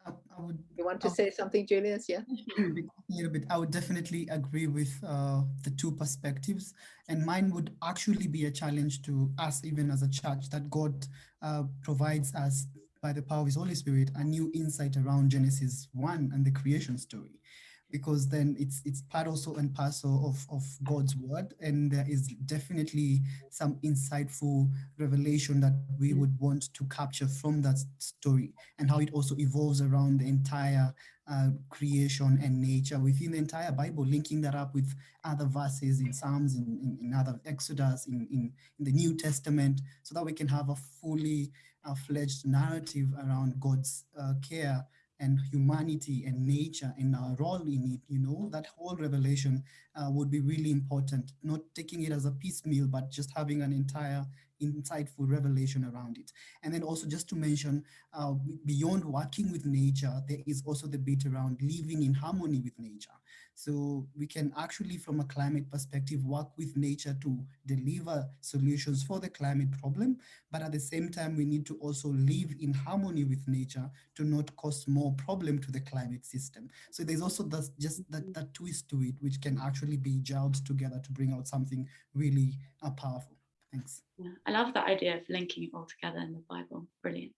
I, I would, you want to say something, Julius? Yeah. A little bit. I would definitely agree with uh, the two perspectives. And mine would actually be a challenge to us, even as a church, that God uh, provides us by the power of his Holy Spirit, a new insight around Genesis 1 and the creation story because then it's it's part also and parcel of, of God's word. And there is definitely some insightful revelation that we would want to capture from that story and how it also evolves around the entire uh, creation and nature within the entire Bible, linking that up with other verses in Psalms, in, in, in other Exodus, in, in, in, the New Testament, so that we can have a fully uh, fledged narrative around God's uh, care and humanity and nature and our role in it, you know, that whole revelation uh, would be really important, not taking it as a piecemeal, but just having an entire insightful revelation around it. And then also just to mention, uh, beyond working with nature, there is also the bit around living in harmony with nature. So we can actually, from a climate perspective, work with nature to deliver solutions for the climate problem. But at the same time, we need to also live in harmony with nature to not cause more problem to the climate system. So there's also just that, that twist to it, which can actually be gelled together to bring out something really uh, powerful. Thanks. Yeah, I love that idea of linking it all together in the Bible. Brilliant.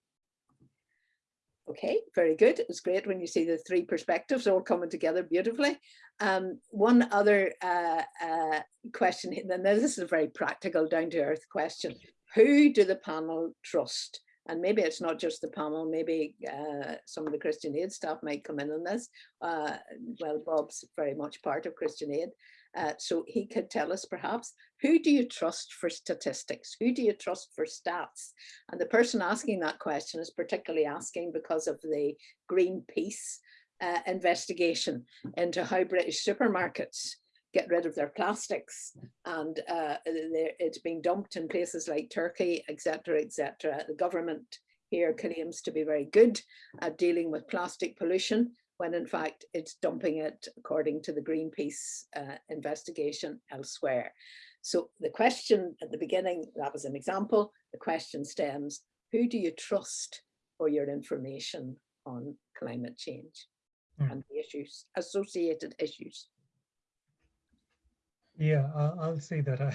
Okay, very good. It's great when you see the three perspectives all coming together beautifully. Um, one other uh, uh, question, and this is a very practical, down to earth question. Who do the panel trust? and maybe it's not just the panel, maybe uh, some of the Christian Aid staff might come in on this. Uh, well, Bob's very much part of Christian Aid. Uh, so he could tell us perhaps, who do you trust for statistics? Who do you trust for stats? And the person asking that question is particularly asking because of the Greenpeace uh, investigation into how British supermarkets get rid of their plastics and uh, it's being dumped in places like Turkey, etc., etc. The government here claims to be very good at dealing with plastic pollution when in fact it's dumping it according to the Greenpeace uh, investigation elsewhere. So the question at the beginning, that was an example, the question stems, who do you trust for your information on climate change mm. and the issues, associated issues? Yeah, I'll say that I,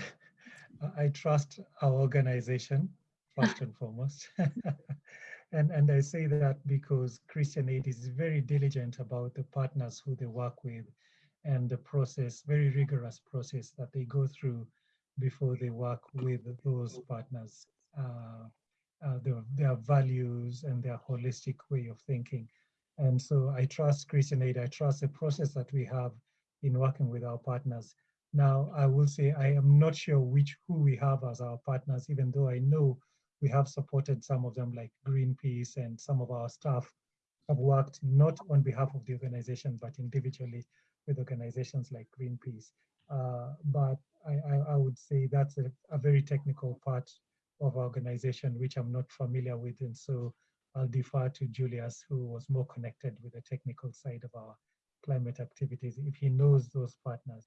I trust our organization first and foremost. and, and I say that because Christian Aid is very diligent about the partners who they work with and the process, very rigorous process that they go through before they work with those partners, uh, uh, their, their values and their holistic way of thinking. And so I trust Christian Aid, I trust the process that we have in working with our partners. Now, I will say I am not sure which who we have as our partners, even though I know we have supported some of them like Greenpeace and some of our staff have worked not on behalf of the organization, but individually with organizations like Greenpeace. Uh, but I, I, I, would say that's a, a, very technical part of our organization, which I'm not familiar with. And so I'll defer to Julius, who was more connected with the technical side of our climate activities, if he knows those partners.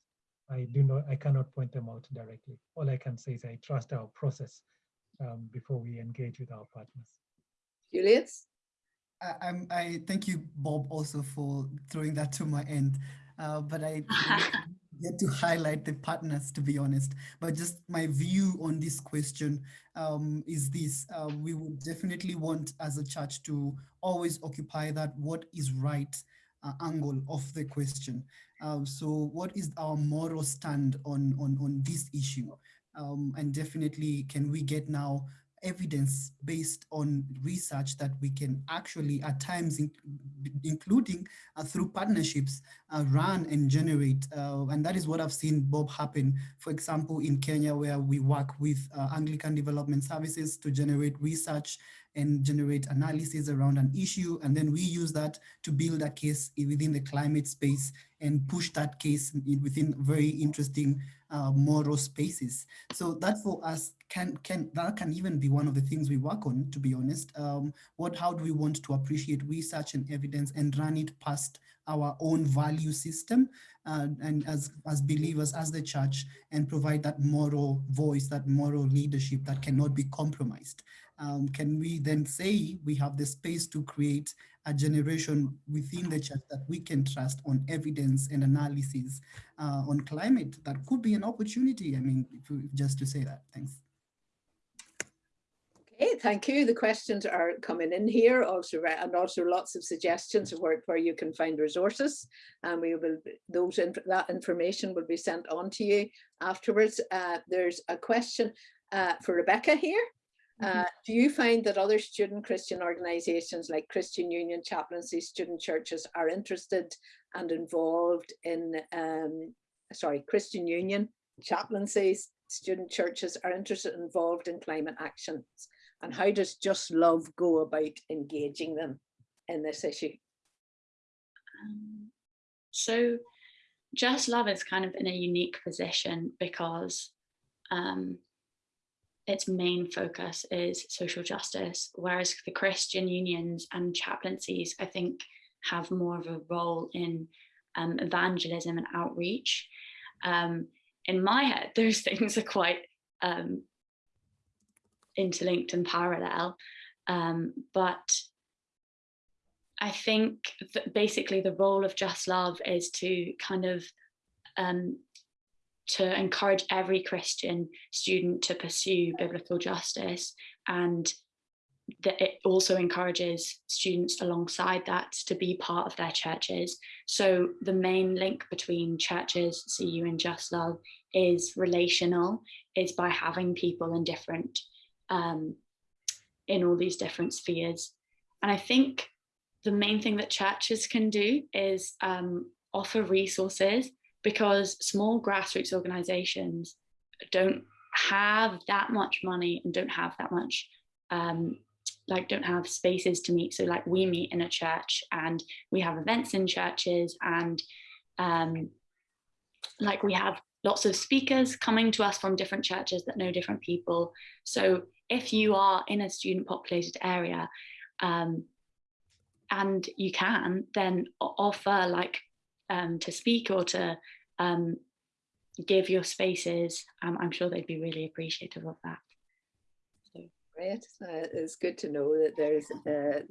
I do not, I cannot point them out directly. All I can say is I trust our process um, before we engage with our partners. Julius? I, I'm, I thank you, Bob, also for throwing that to my end. Uh, but I get to highlight the partners, to be honest. But just my view on this question um, is this: uh, we would definitely want, as a church, to always occupy that what is right uh, angle of the question. Uh, so what is our moral stand on, on, on this issue? Um, and definitely can we get now evidence based on research that we can actually at times in, including uh, through partnerships uh, run and generate uh, and that is what I've seen Bob happen for example in Kenya where we work with uh, Anglican Development Services to generate research and generate analysis around an issue. And then we use that to build a case within the climate space and push that case within very interesting uh, moral spaces. So that for us can can that can even be one of the things we work on, to be honest. Um, what how do we want to appreciate research and evidence and run it past our own value system uh, and as as believers as the church and provide that moral voice, that moral leadership that cannot be compromised um, can we then say we have the space to create a generation within the church that we can trust on evidence and analysis uh, on climate that could be an opportunity. I mean, just to say that, thanks. Okay, thank you. The questions are coming in here also, and also lots of suggestions of where, where you can find resources. And we will, those that information will be sent on to you afterwards. Uh, there's a question uh, for Rebecca here. Mm-hmm. Uh, do you find that other student Christian organizations like Christian Union, chaplaincy, student churches are interested and involved in, um, sorry, Christian Union, chaplaincies, student churches are interested and involved in climate actions? And how does Just Love go about engaging them in this issue? Um, so Just Love is kind of in a unique position because um, its main focus is social justice, whereas the Christian unions and chaplaincies, I think, have more of a role in um, evangelism and outreach. Um, in my head, those things are quite um, interlinked and parallel, um, but I think that basically the role of Just Love is to kind of um, to encourage every Christian student to pursue biblical justice and that it also encourages students alongside that to be part of their churches. So the main link between churches, CU and Just Love is relational, is by having people in different um, in all these different spheres. And I think the main thing that churches can do is um, offer resources because small grassroots organizations don't have that much money and don't have that much um, like don't have spaces to meet. So like we meet in a church and we have events in churches and um, like we have lots of speakers coming to us from different churches that know different people. So if you are in a student populated area um, and you can then offer like um, to speak or to um, give your spaces, um, I'm sure they'd be really appreciative of that. So. Great, uh, it's good to know that there's uh,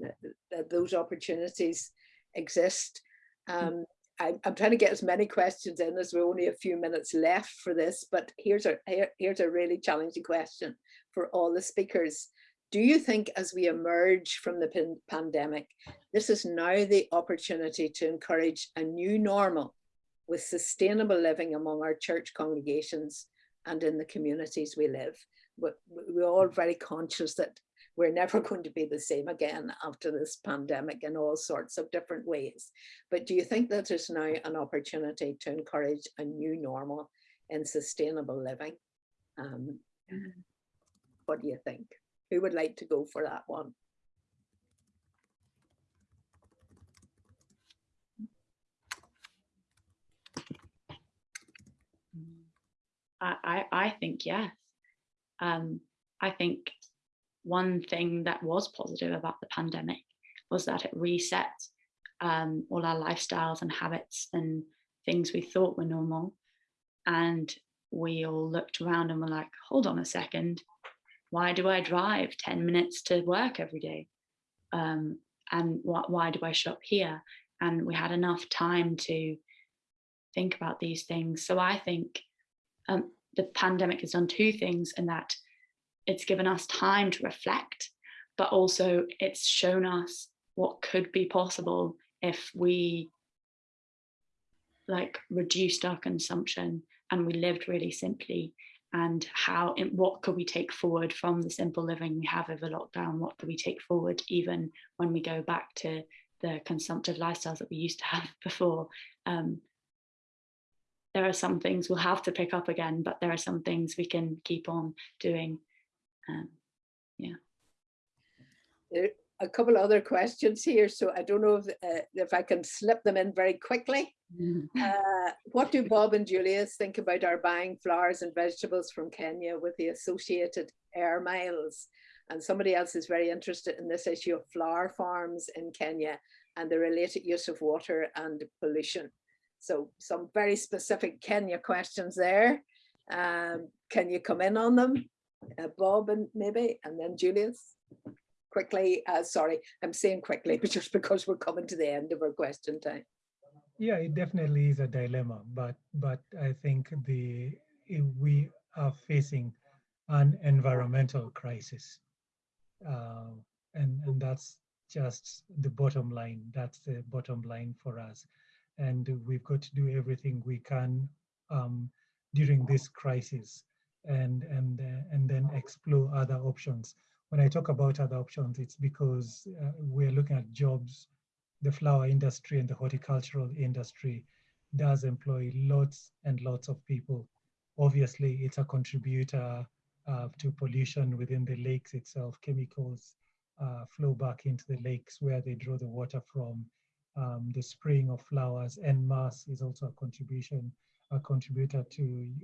that those opportunities exist. Um, I, I'm trying to get as many questions in as we're only a few minutes left for this, but here's a here, here's a really challenging question for all the speakers. Do you think as we emerge from the pandemic, this is now the opportunity to encourage a new normal with sustainable living among our church congregations and in the communities we live? But we're all very conscious that we're never going to be the same again after this pandemic in all sorts of different ways. But do you think that there's now an opportunity to encourage a new normal in sustainable living? Um, what do you think? Who would like to go for that one? I, I, think yes. Um, I think one thing that was positive about the pandemic was that it reset um, all our lifestyles and habits and things we thought were normal. And we all looked around and were like, hold on a second, why do I drive 10 minutes to work every day? Um, and wh why do I shop here? And we had enough time to think about these things. So I think um, the pandemic has done two things in that it's given us time to reflect, but also it's shown us what could be possible if we like reduced our consumption and we lived really simply and how what could we take forward from the simple living we have over lockdown? What could we take forward even when we go back to the consumptive lifestyles that we used to have before? Um, there are some things we'll have to pick up again but there are some things we can keep on doing um, yeah there a couple other questions here so i don't know if, uh, if i can slip them in very quickly uh, what do Bob and Julius think about our buying flowers and vegetables from Kenya with the associated air miles? And somebody else is very interested in this issue of flower farms in Kenya and the related use of water and pollution. So some very specific Kenya questions there. Um, can you come in on them? Uh, Bob and maybe, and then Julius? Quickly, uh, sorry, I'm saying quickly, but just because we're coming to the end of our question time. Yeah, it definitely is a dilemma, but but I think the we are facing an environmental crisis, uh, and and that's just the bottom line. That's the bottom line for us, and we've got to do everything we can um, during this crisis, and and uh, and then explore other options. When I talk about other options, it's because uh, we're looking at jobs the flower industry and the horticultural industry does employ lots and lots of people. Obviously, it's a contributor uh, to pollution within the lakes itself. Chemicals uh, flow back into the lakes where they draw the water from. Um, the spraying of flowers en masse is also a contribution, a contributor to,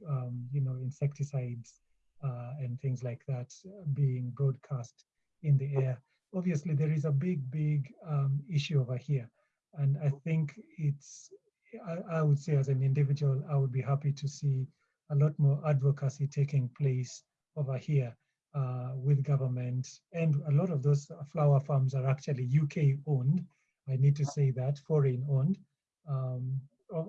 um, you know, insecticides uh, and things like that being broadcast in the air obviously there is a big, big um, issue over here. And I think it's, I, I, would say as an individual, I would be happy to see a lot more advocacy taking place over here uh, with government. And a lot of those flower farms are actually UK owned. I need to say that, foreign owned. Um,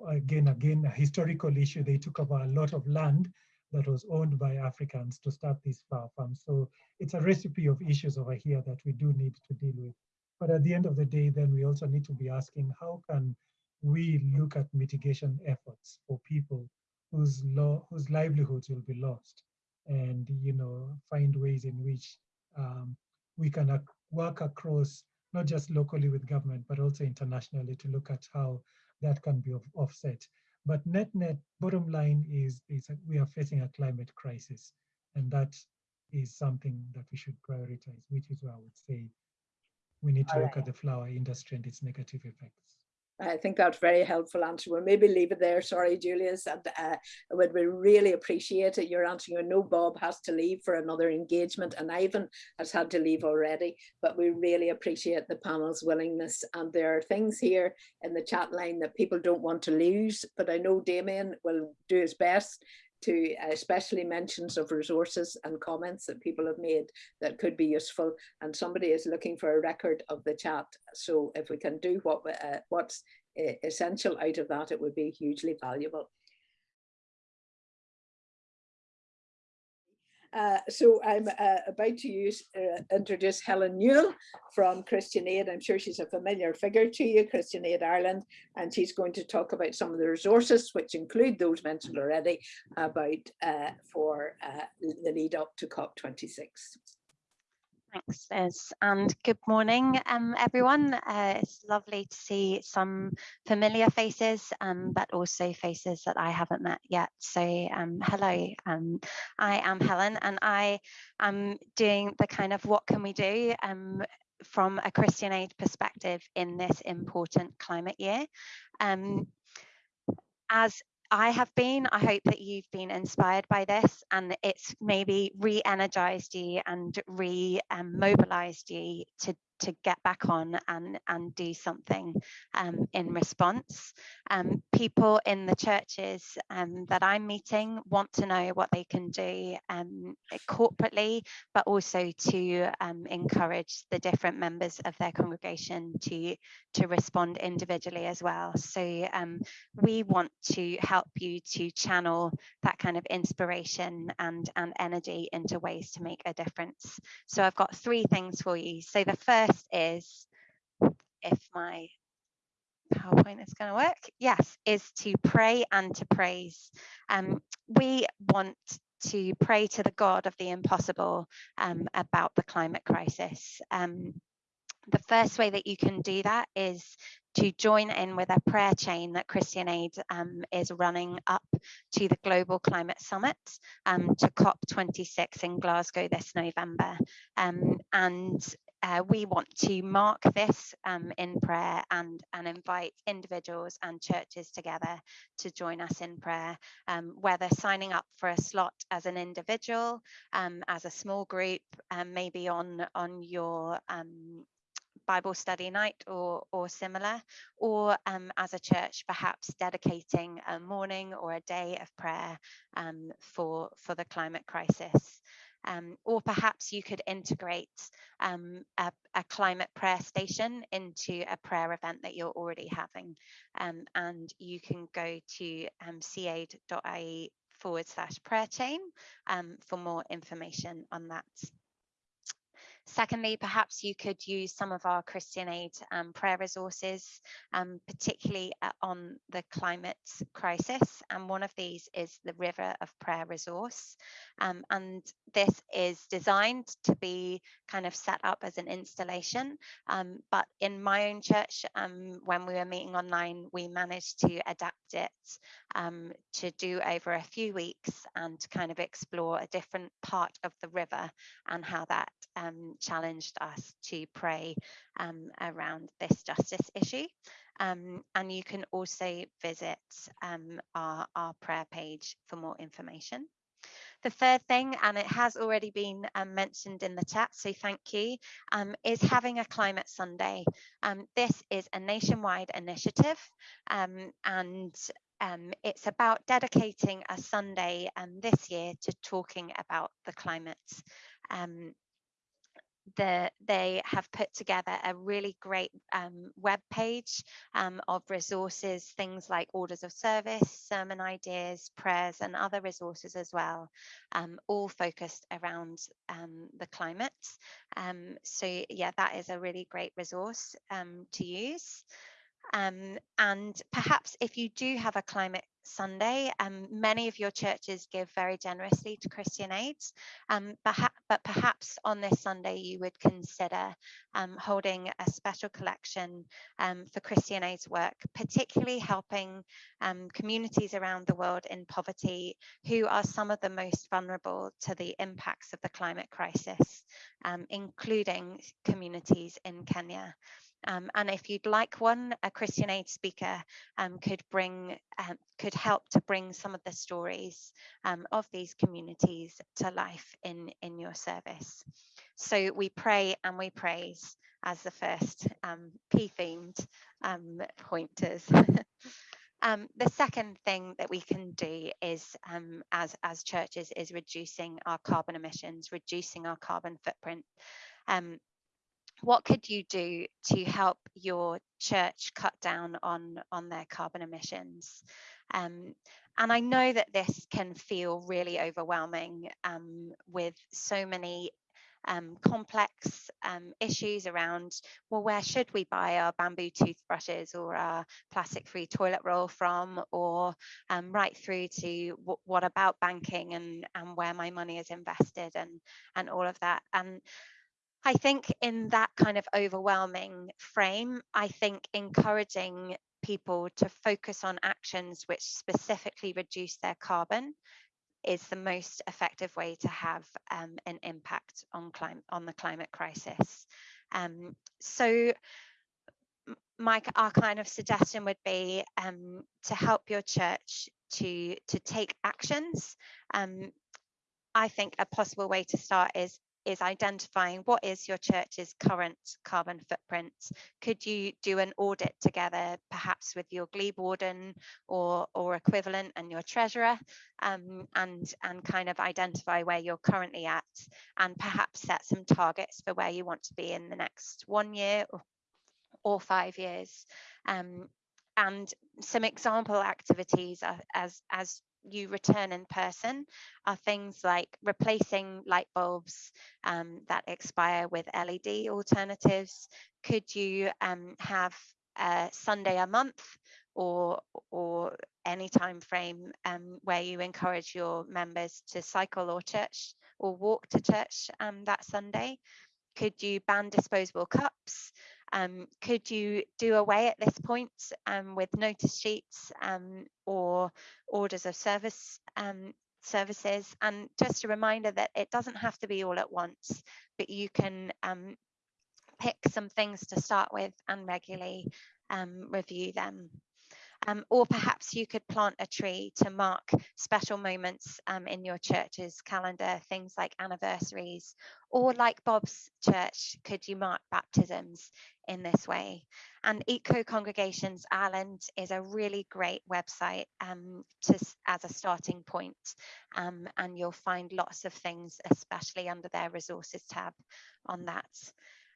again, again, a historical issue. They took over a lot of land that was owned by Africans to start these flower farms. So it's a recipe of issues over here that we do need to deal with. But at the end of the day, then we also need to be asking how can we look at mitigation efforts for people whose law, whose livelihoods will be lost and you know find ways in which um, we can work across not just locally with government, but also internationally to look at how that can be of- offset. But net net, bottom line is, is that we are facing a climate crisis, and that is something that we should prioritize, which is why I would say we need to All look right. at the flower industry and its negative effects. I think that's very helpful answer. We'll maybe leave it there. Sorry, Julius. And uh, would we really appreciate it. Your answer. I know Bob has to leave for another engagement and Ivan has had to leave already, but we really appreciate the panel's willingness. And there are things here in the chat line that people don't want to lose, but I know Damien will do his best to especially mentions of resources and comments that people have made that could be useful. And somebody is looking for a record of the chat. So if we can do what uh, what's uh, essential out of that, it would be hugely valuable. Uh, so I'm uh, about to use, uh, introduce Helen Newell from Christian Aid. I'm sure she's a familiar figure to you, Christian Aid Ireland, and she's going to talk about some of the resources, which include those mentioned already, about uh, for uh, the lead up to COP26. Thanks, Liz, and good morning, um, everyone. Uh, it's lovely to see some familiar faces, um, but also faces that I haven't met yet. So, um, hello, um, I am Helen, and I am doing the kind of what can we do um, from a Christian Aid perspective in this important climate year. Um, as I have been. I hope that you've been inspired by this and it's maybe re-energized you and re-mobilized um, you to to get back on and and do something um, in response. Um, people in the churches um, that I'm meeting want to know what they can do um, corporately, but also to um, encourage the different members of their congregation to to respond individually as well. So um, we want to help you to channel that kind of inspiration and and energy into ways to make a difference. So I've got three things for you. So the first is if my PowerPoint is going to work, yes, is to pray and to praise. Um, we want to pray to the God of the impossible um, about the climate crisis. Um, the first way that you can do that is to join in with a prayer chain that Christian Aid um, is running up to the Global Climate Summit um, to COP26 in Glasgow this November. Um, and uh, we want to mark this um, in prayer and, and invite individuals and churches together to join us in prayer, um, whether signing up for a slot as an individual, um, as a small group, um, maybe on, on your um, Bible study night or, or similar, or um, as a church, perhaps dedicating a morning or a day of prayer um, for, for the climate crisis. Um, or perhaps you could integrate um, a, a, climate prayer station into a prayer event that you're already having. Um, and you can go to um, caid.ie forward slash prayer chain um, for more information on that. Secondly, perhaps you could use some of our Christian Aid um, prayer resources, um, particularly uh, on the climate crisis. And one of these is the River of Prayer resource. Um, and this is designed to be kind of set up as an installation. Um, but in my own church, um, when we were meeting online, we managed to adapt it um, to do over a few weeks and kind of explore a different part of the river and how that um, challenged us to pray um, around this justice issue. Um, and you can also visit um, our, our prayer page for more information. The third thing, and it has already been um, mentioned in the chat, so thank you, um, is having a Climate Sunday. Um, this is a nationwide initiative um, and um, it's about dedicating a Sunday um, this year to talking about the climate the, they have put together a really great um, web page um, of resources, things like orders of service, sermon ideas, prayers, and other resources as well, um, all focused around um, the climate. Um, so yeah, that is a really great resource um, to use. Um, and perhaps if you do have a climate Sunday, um, many of your churches give very generously to Christian Aids, um, but perhaps on this Sunday you would consider um, holding a special collection um, for Christian Aids work, particularly helping um, communities around the world in poverty who are some of the most vulnerable to the impacts of the climate crisis, including communities in Kenya. Um, and if you'd like one, a Christian Aid speaker um, could bring, um, could help to bring some of the stories um, of these communities to life in, in your service. So we pray and we praise as the first um, P-themed um, pointers. Um, the second thing that we can do is, um, as, as churches, is reducing our carbon emissions, reducing our carbon footprint. Um, what could you do to help your church cut down on on their carbon emissions um, and I know that this can feel really overwhelming um, with so many um, complex um, issues around, well, where should we buy our bamboo toothbrushes or our plastic free toilet roll from, or um, right through to what about banking and, and where my money is invested and, and all of that. And I think in that kind of overwhelming frame, I think encouraging people to focus on actions which specifically reduce their carbon is the most effective way to have um, an impact on climate on the climate crisis. Um, so my our kind of suggestion would be um, to help your church to to take actions. Um, I think a possible way to start is is identifying what is your church's current carbon footprint. Could you do an audit together, perhaps with your glebe warden or, or equivalent and your treasurer, um, and, and kind of identify where you're currently at, and perhaps set some targets for where you want to be in the next one year or, or five years. Um, and some example activities as as you return in person are things like replacing light bulbs um, that expire with LED alternatives. Could you um, have a Sunday a month or or any time frame um, where you encourage your members to cycle or church or walk to church um, that Sunday? Could you ban disposable cups? Um, could you do away at this point um, with notice sheets um, or orders of service um, services? And just a reminder that it doesn't have to be all at once, but you can um, pick some things to start with and regularly um, review them. Um, or perhaps you could plant a tree to mark special moments um, in your church's calendar, things like anniversaries, or like Bob's church, could you mark baptisms in this way? And Eco Congregations Ireland is a really great website um, to, as a starting point, um, and you'll find lots of things, especially under their resources tab on that.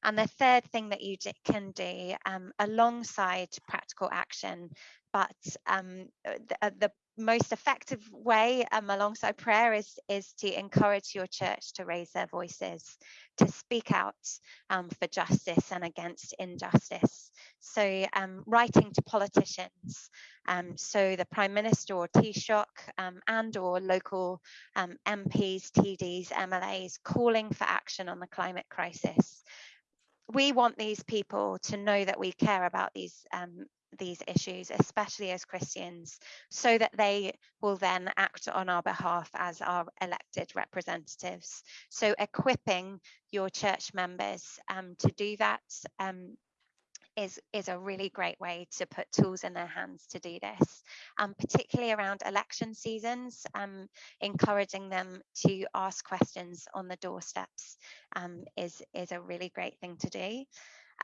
And the third thing that you can do um, alongside practical action, but um, the, uh, the, most effective way um, alongside prayer is, is to encourage your church to raise their voices, to speak out um, for justice and against injustice. So um, writing to politicians, um, so the Prime Minister or Taoiseach um, and or local MPs, TDs, MLAs calling for action on the climate crisis we want these people to know that we care about these um, these issues, especially as Christians, so that they will then act on our behalf as our elected representatives. So equipping your church members um, to do that um, is, is a really great way to put tools in their hands to do this, um, particularly around election seasons, um, encouraging them to ask questions on the doorsteps um, is, is a really great thing to do.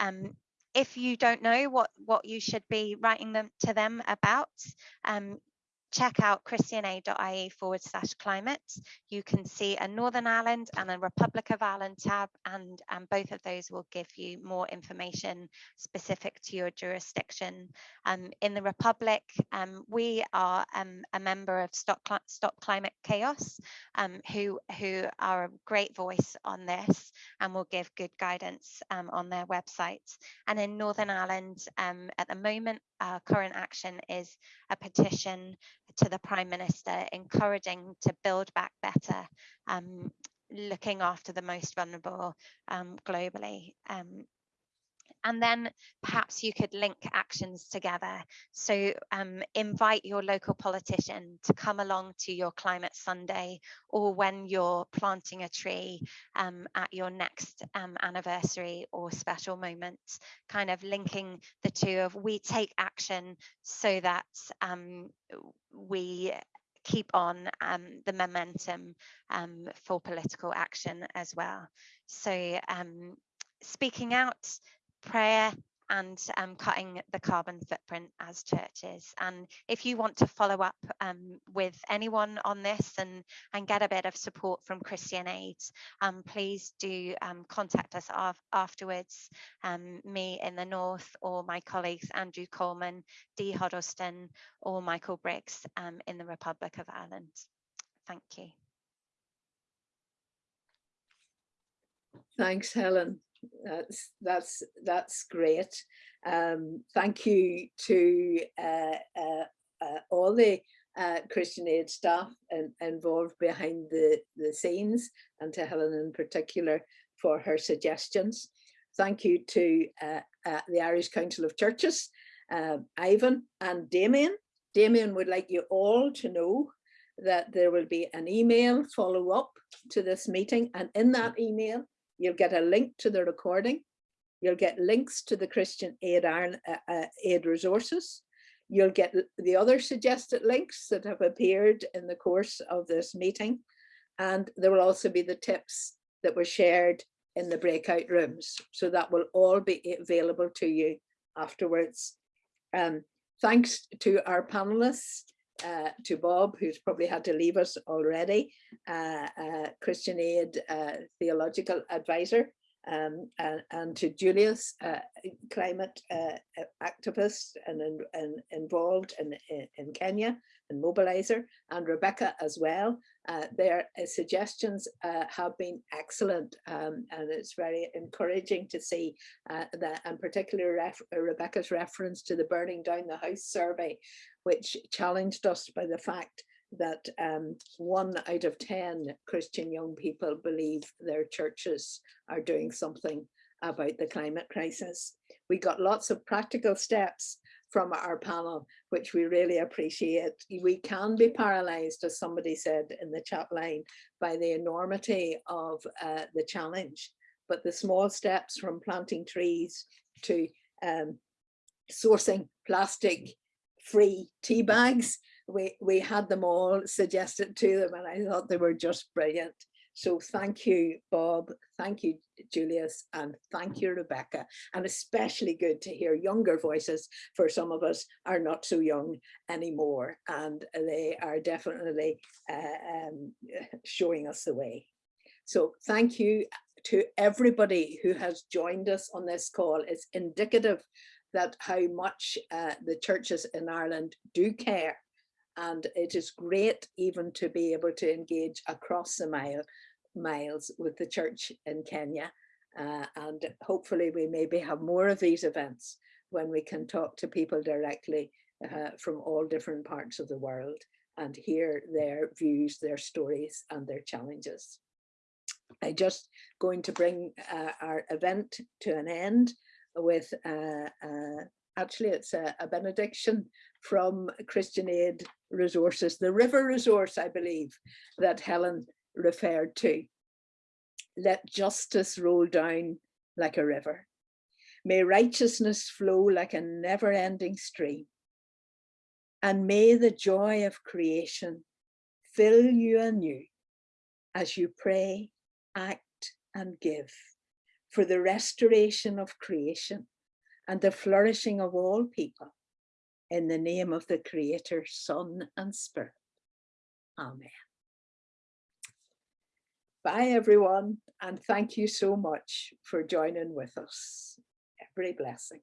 Um, if you don't know what, what you should be writing them to them about, um, check out christianaid.ie forward slash climate. You can see a Northern Ireland and a Republic of Ireland tab, and, both of those will give you more information specific to your jurisdiction. Um, in the Republic, um, we are um, a member of Stop, Cli Stop Climate Chaos, um, who, who are a great voice on this and will give good guidance um, on their website. And in Northern Ireland, at the moment, our current action is a petition to the Prime Minister encouraging to build back better, um, looking after the most vulnerable um, globally. Um, and then perhaps you could link actions together. So um, invite your local politician to come along to your Climate Sunday or when you're planting a tree um, at your next um, anniversary or special moment, kind of linking the two of we take action so that um, we keep on um, the momentum um, for political action as well. So um, speaking out, prayer and um, cutting the carbon footprint as churches. And if you want to follow up um, with anyone on this and, and get a bit of support from Christian Aid, um, please do um, contact us af afterwards, um, me in the north or my colleagues Andrew Coleman, Dee Huddleston or Michael Briggs um, in the Republic of Ireland. Thank you. Thanks, Helen. That's that's that's great. Um, thank you to uh, uh, uh, all the uh, Christian Aid staff and, involved behind the, the scenes and to Helen in particular for her suggestions. Thank you to uh, the Irish Council of Churches, Ivan and Damien. Damien would like you all to know that there will be an email follow up to this meeting and in that email You'll get a link to the recording. You'll get links to the Christian Aid, Ireland, uh, uh, Aid resources. You'll get the other suggested links that have appeared in the course of this meeting. And there will also be the tips that were shared in the breakout rooms. So that will all be available to you afterwards. Um, thanks to our panelists uh, to Bob, who's probably had to leave us already, uh, uh, Christian Aid uh, theological advisor, um, and, and, to Julius, uh, climate uh, activist and, and, involved in, in Kenya and mobilizer, and Rebecca as well. their suggestions have been excellent, um, and it's very encouraging to see that, and particularly ref Rebecca's reference to the burning down the house survey, which challenged us by the fact that um, one out of 10 Christian young people believe their churches are doing something about the climate crisis. We got lots of practical steps from our panel, which we really appreciate. We can be paralyzed, as somebody said in the chat line, by the enormity of uh, the challenge, but the small steps from planting trees to um, sourcing plastic free tea bags. We, we had them all suggested to them and I thought they were just brilliant. So thank you, Bob. Thank you, Julius, and thank you, Rebecca. And especially good to hear younger voices for some of us are not so young anymore. And they are definitely uh, um, showing us the way. So thank you to everybody who has joined us on this call. It's indicative that how much uh, the churches in Ireland do care. And it is great even to be able to engage across the mile, miles with the church in Kenya. Uh, and hopefully we maybe have more of these events when we can talk to people directly uh, from all different parts of the world and hear their views, their stories and their challenges. I'm just going to bring uh, our event to an end with uh, uh, actually it's a, a, benediction from Christian Aid Resources, the river resource, I believe, that Helen referred to. Let justice roll down like a river. May righteousness flow like a never-ending stream. And may the joy of creation fill you anew as you pray, act and give for the restoration of creation and the flourishing of all people, In the name of the Creator, Son and Spirit. Amen. Bye everyone and thank you so much for joining with us. Every blessing.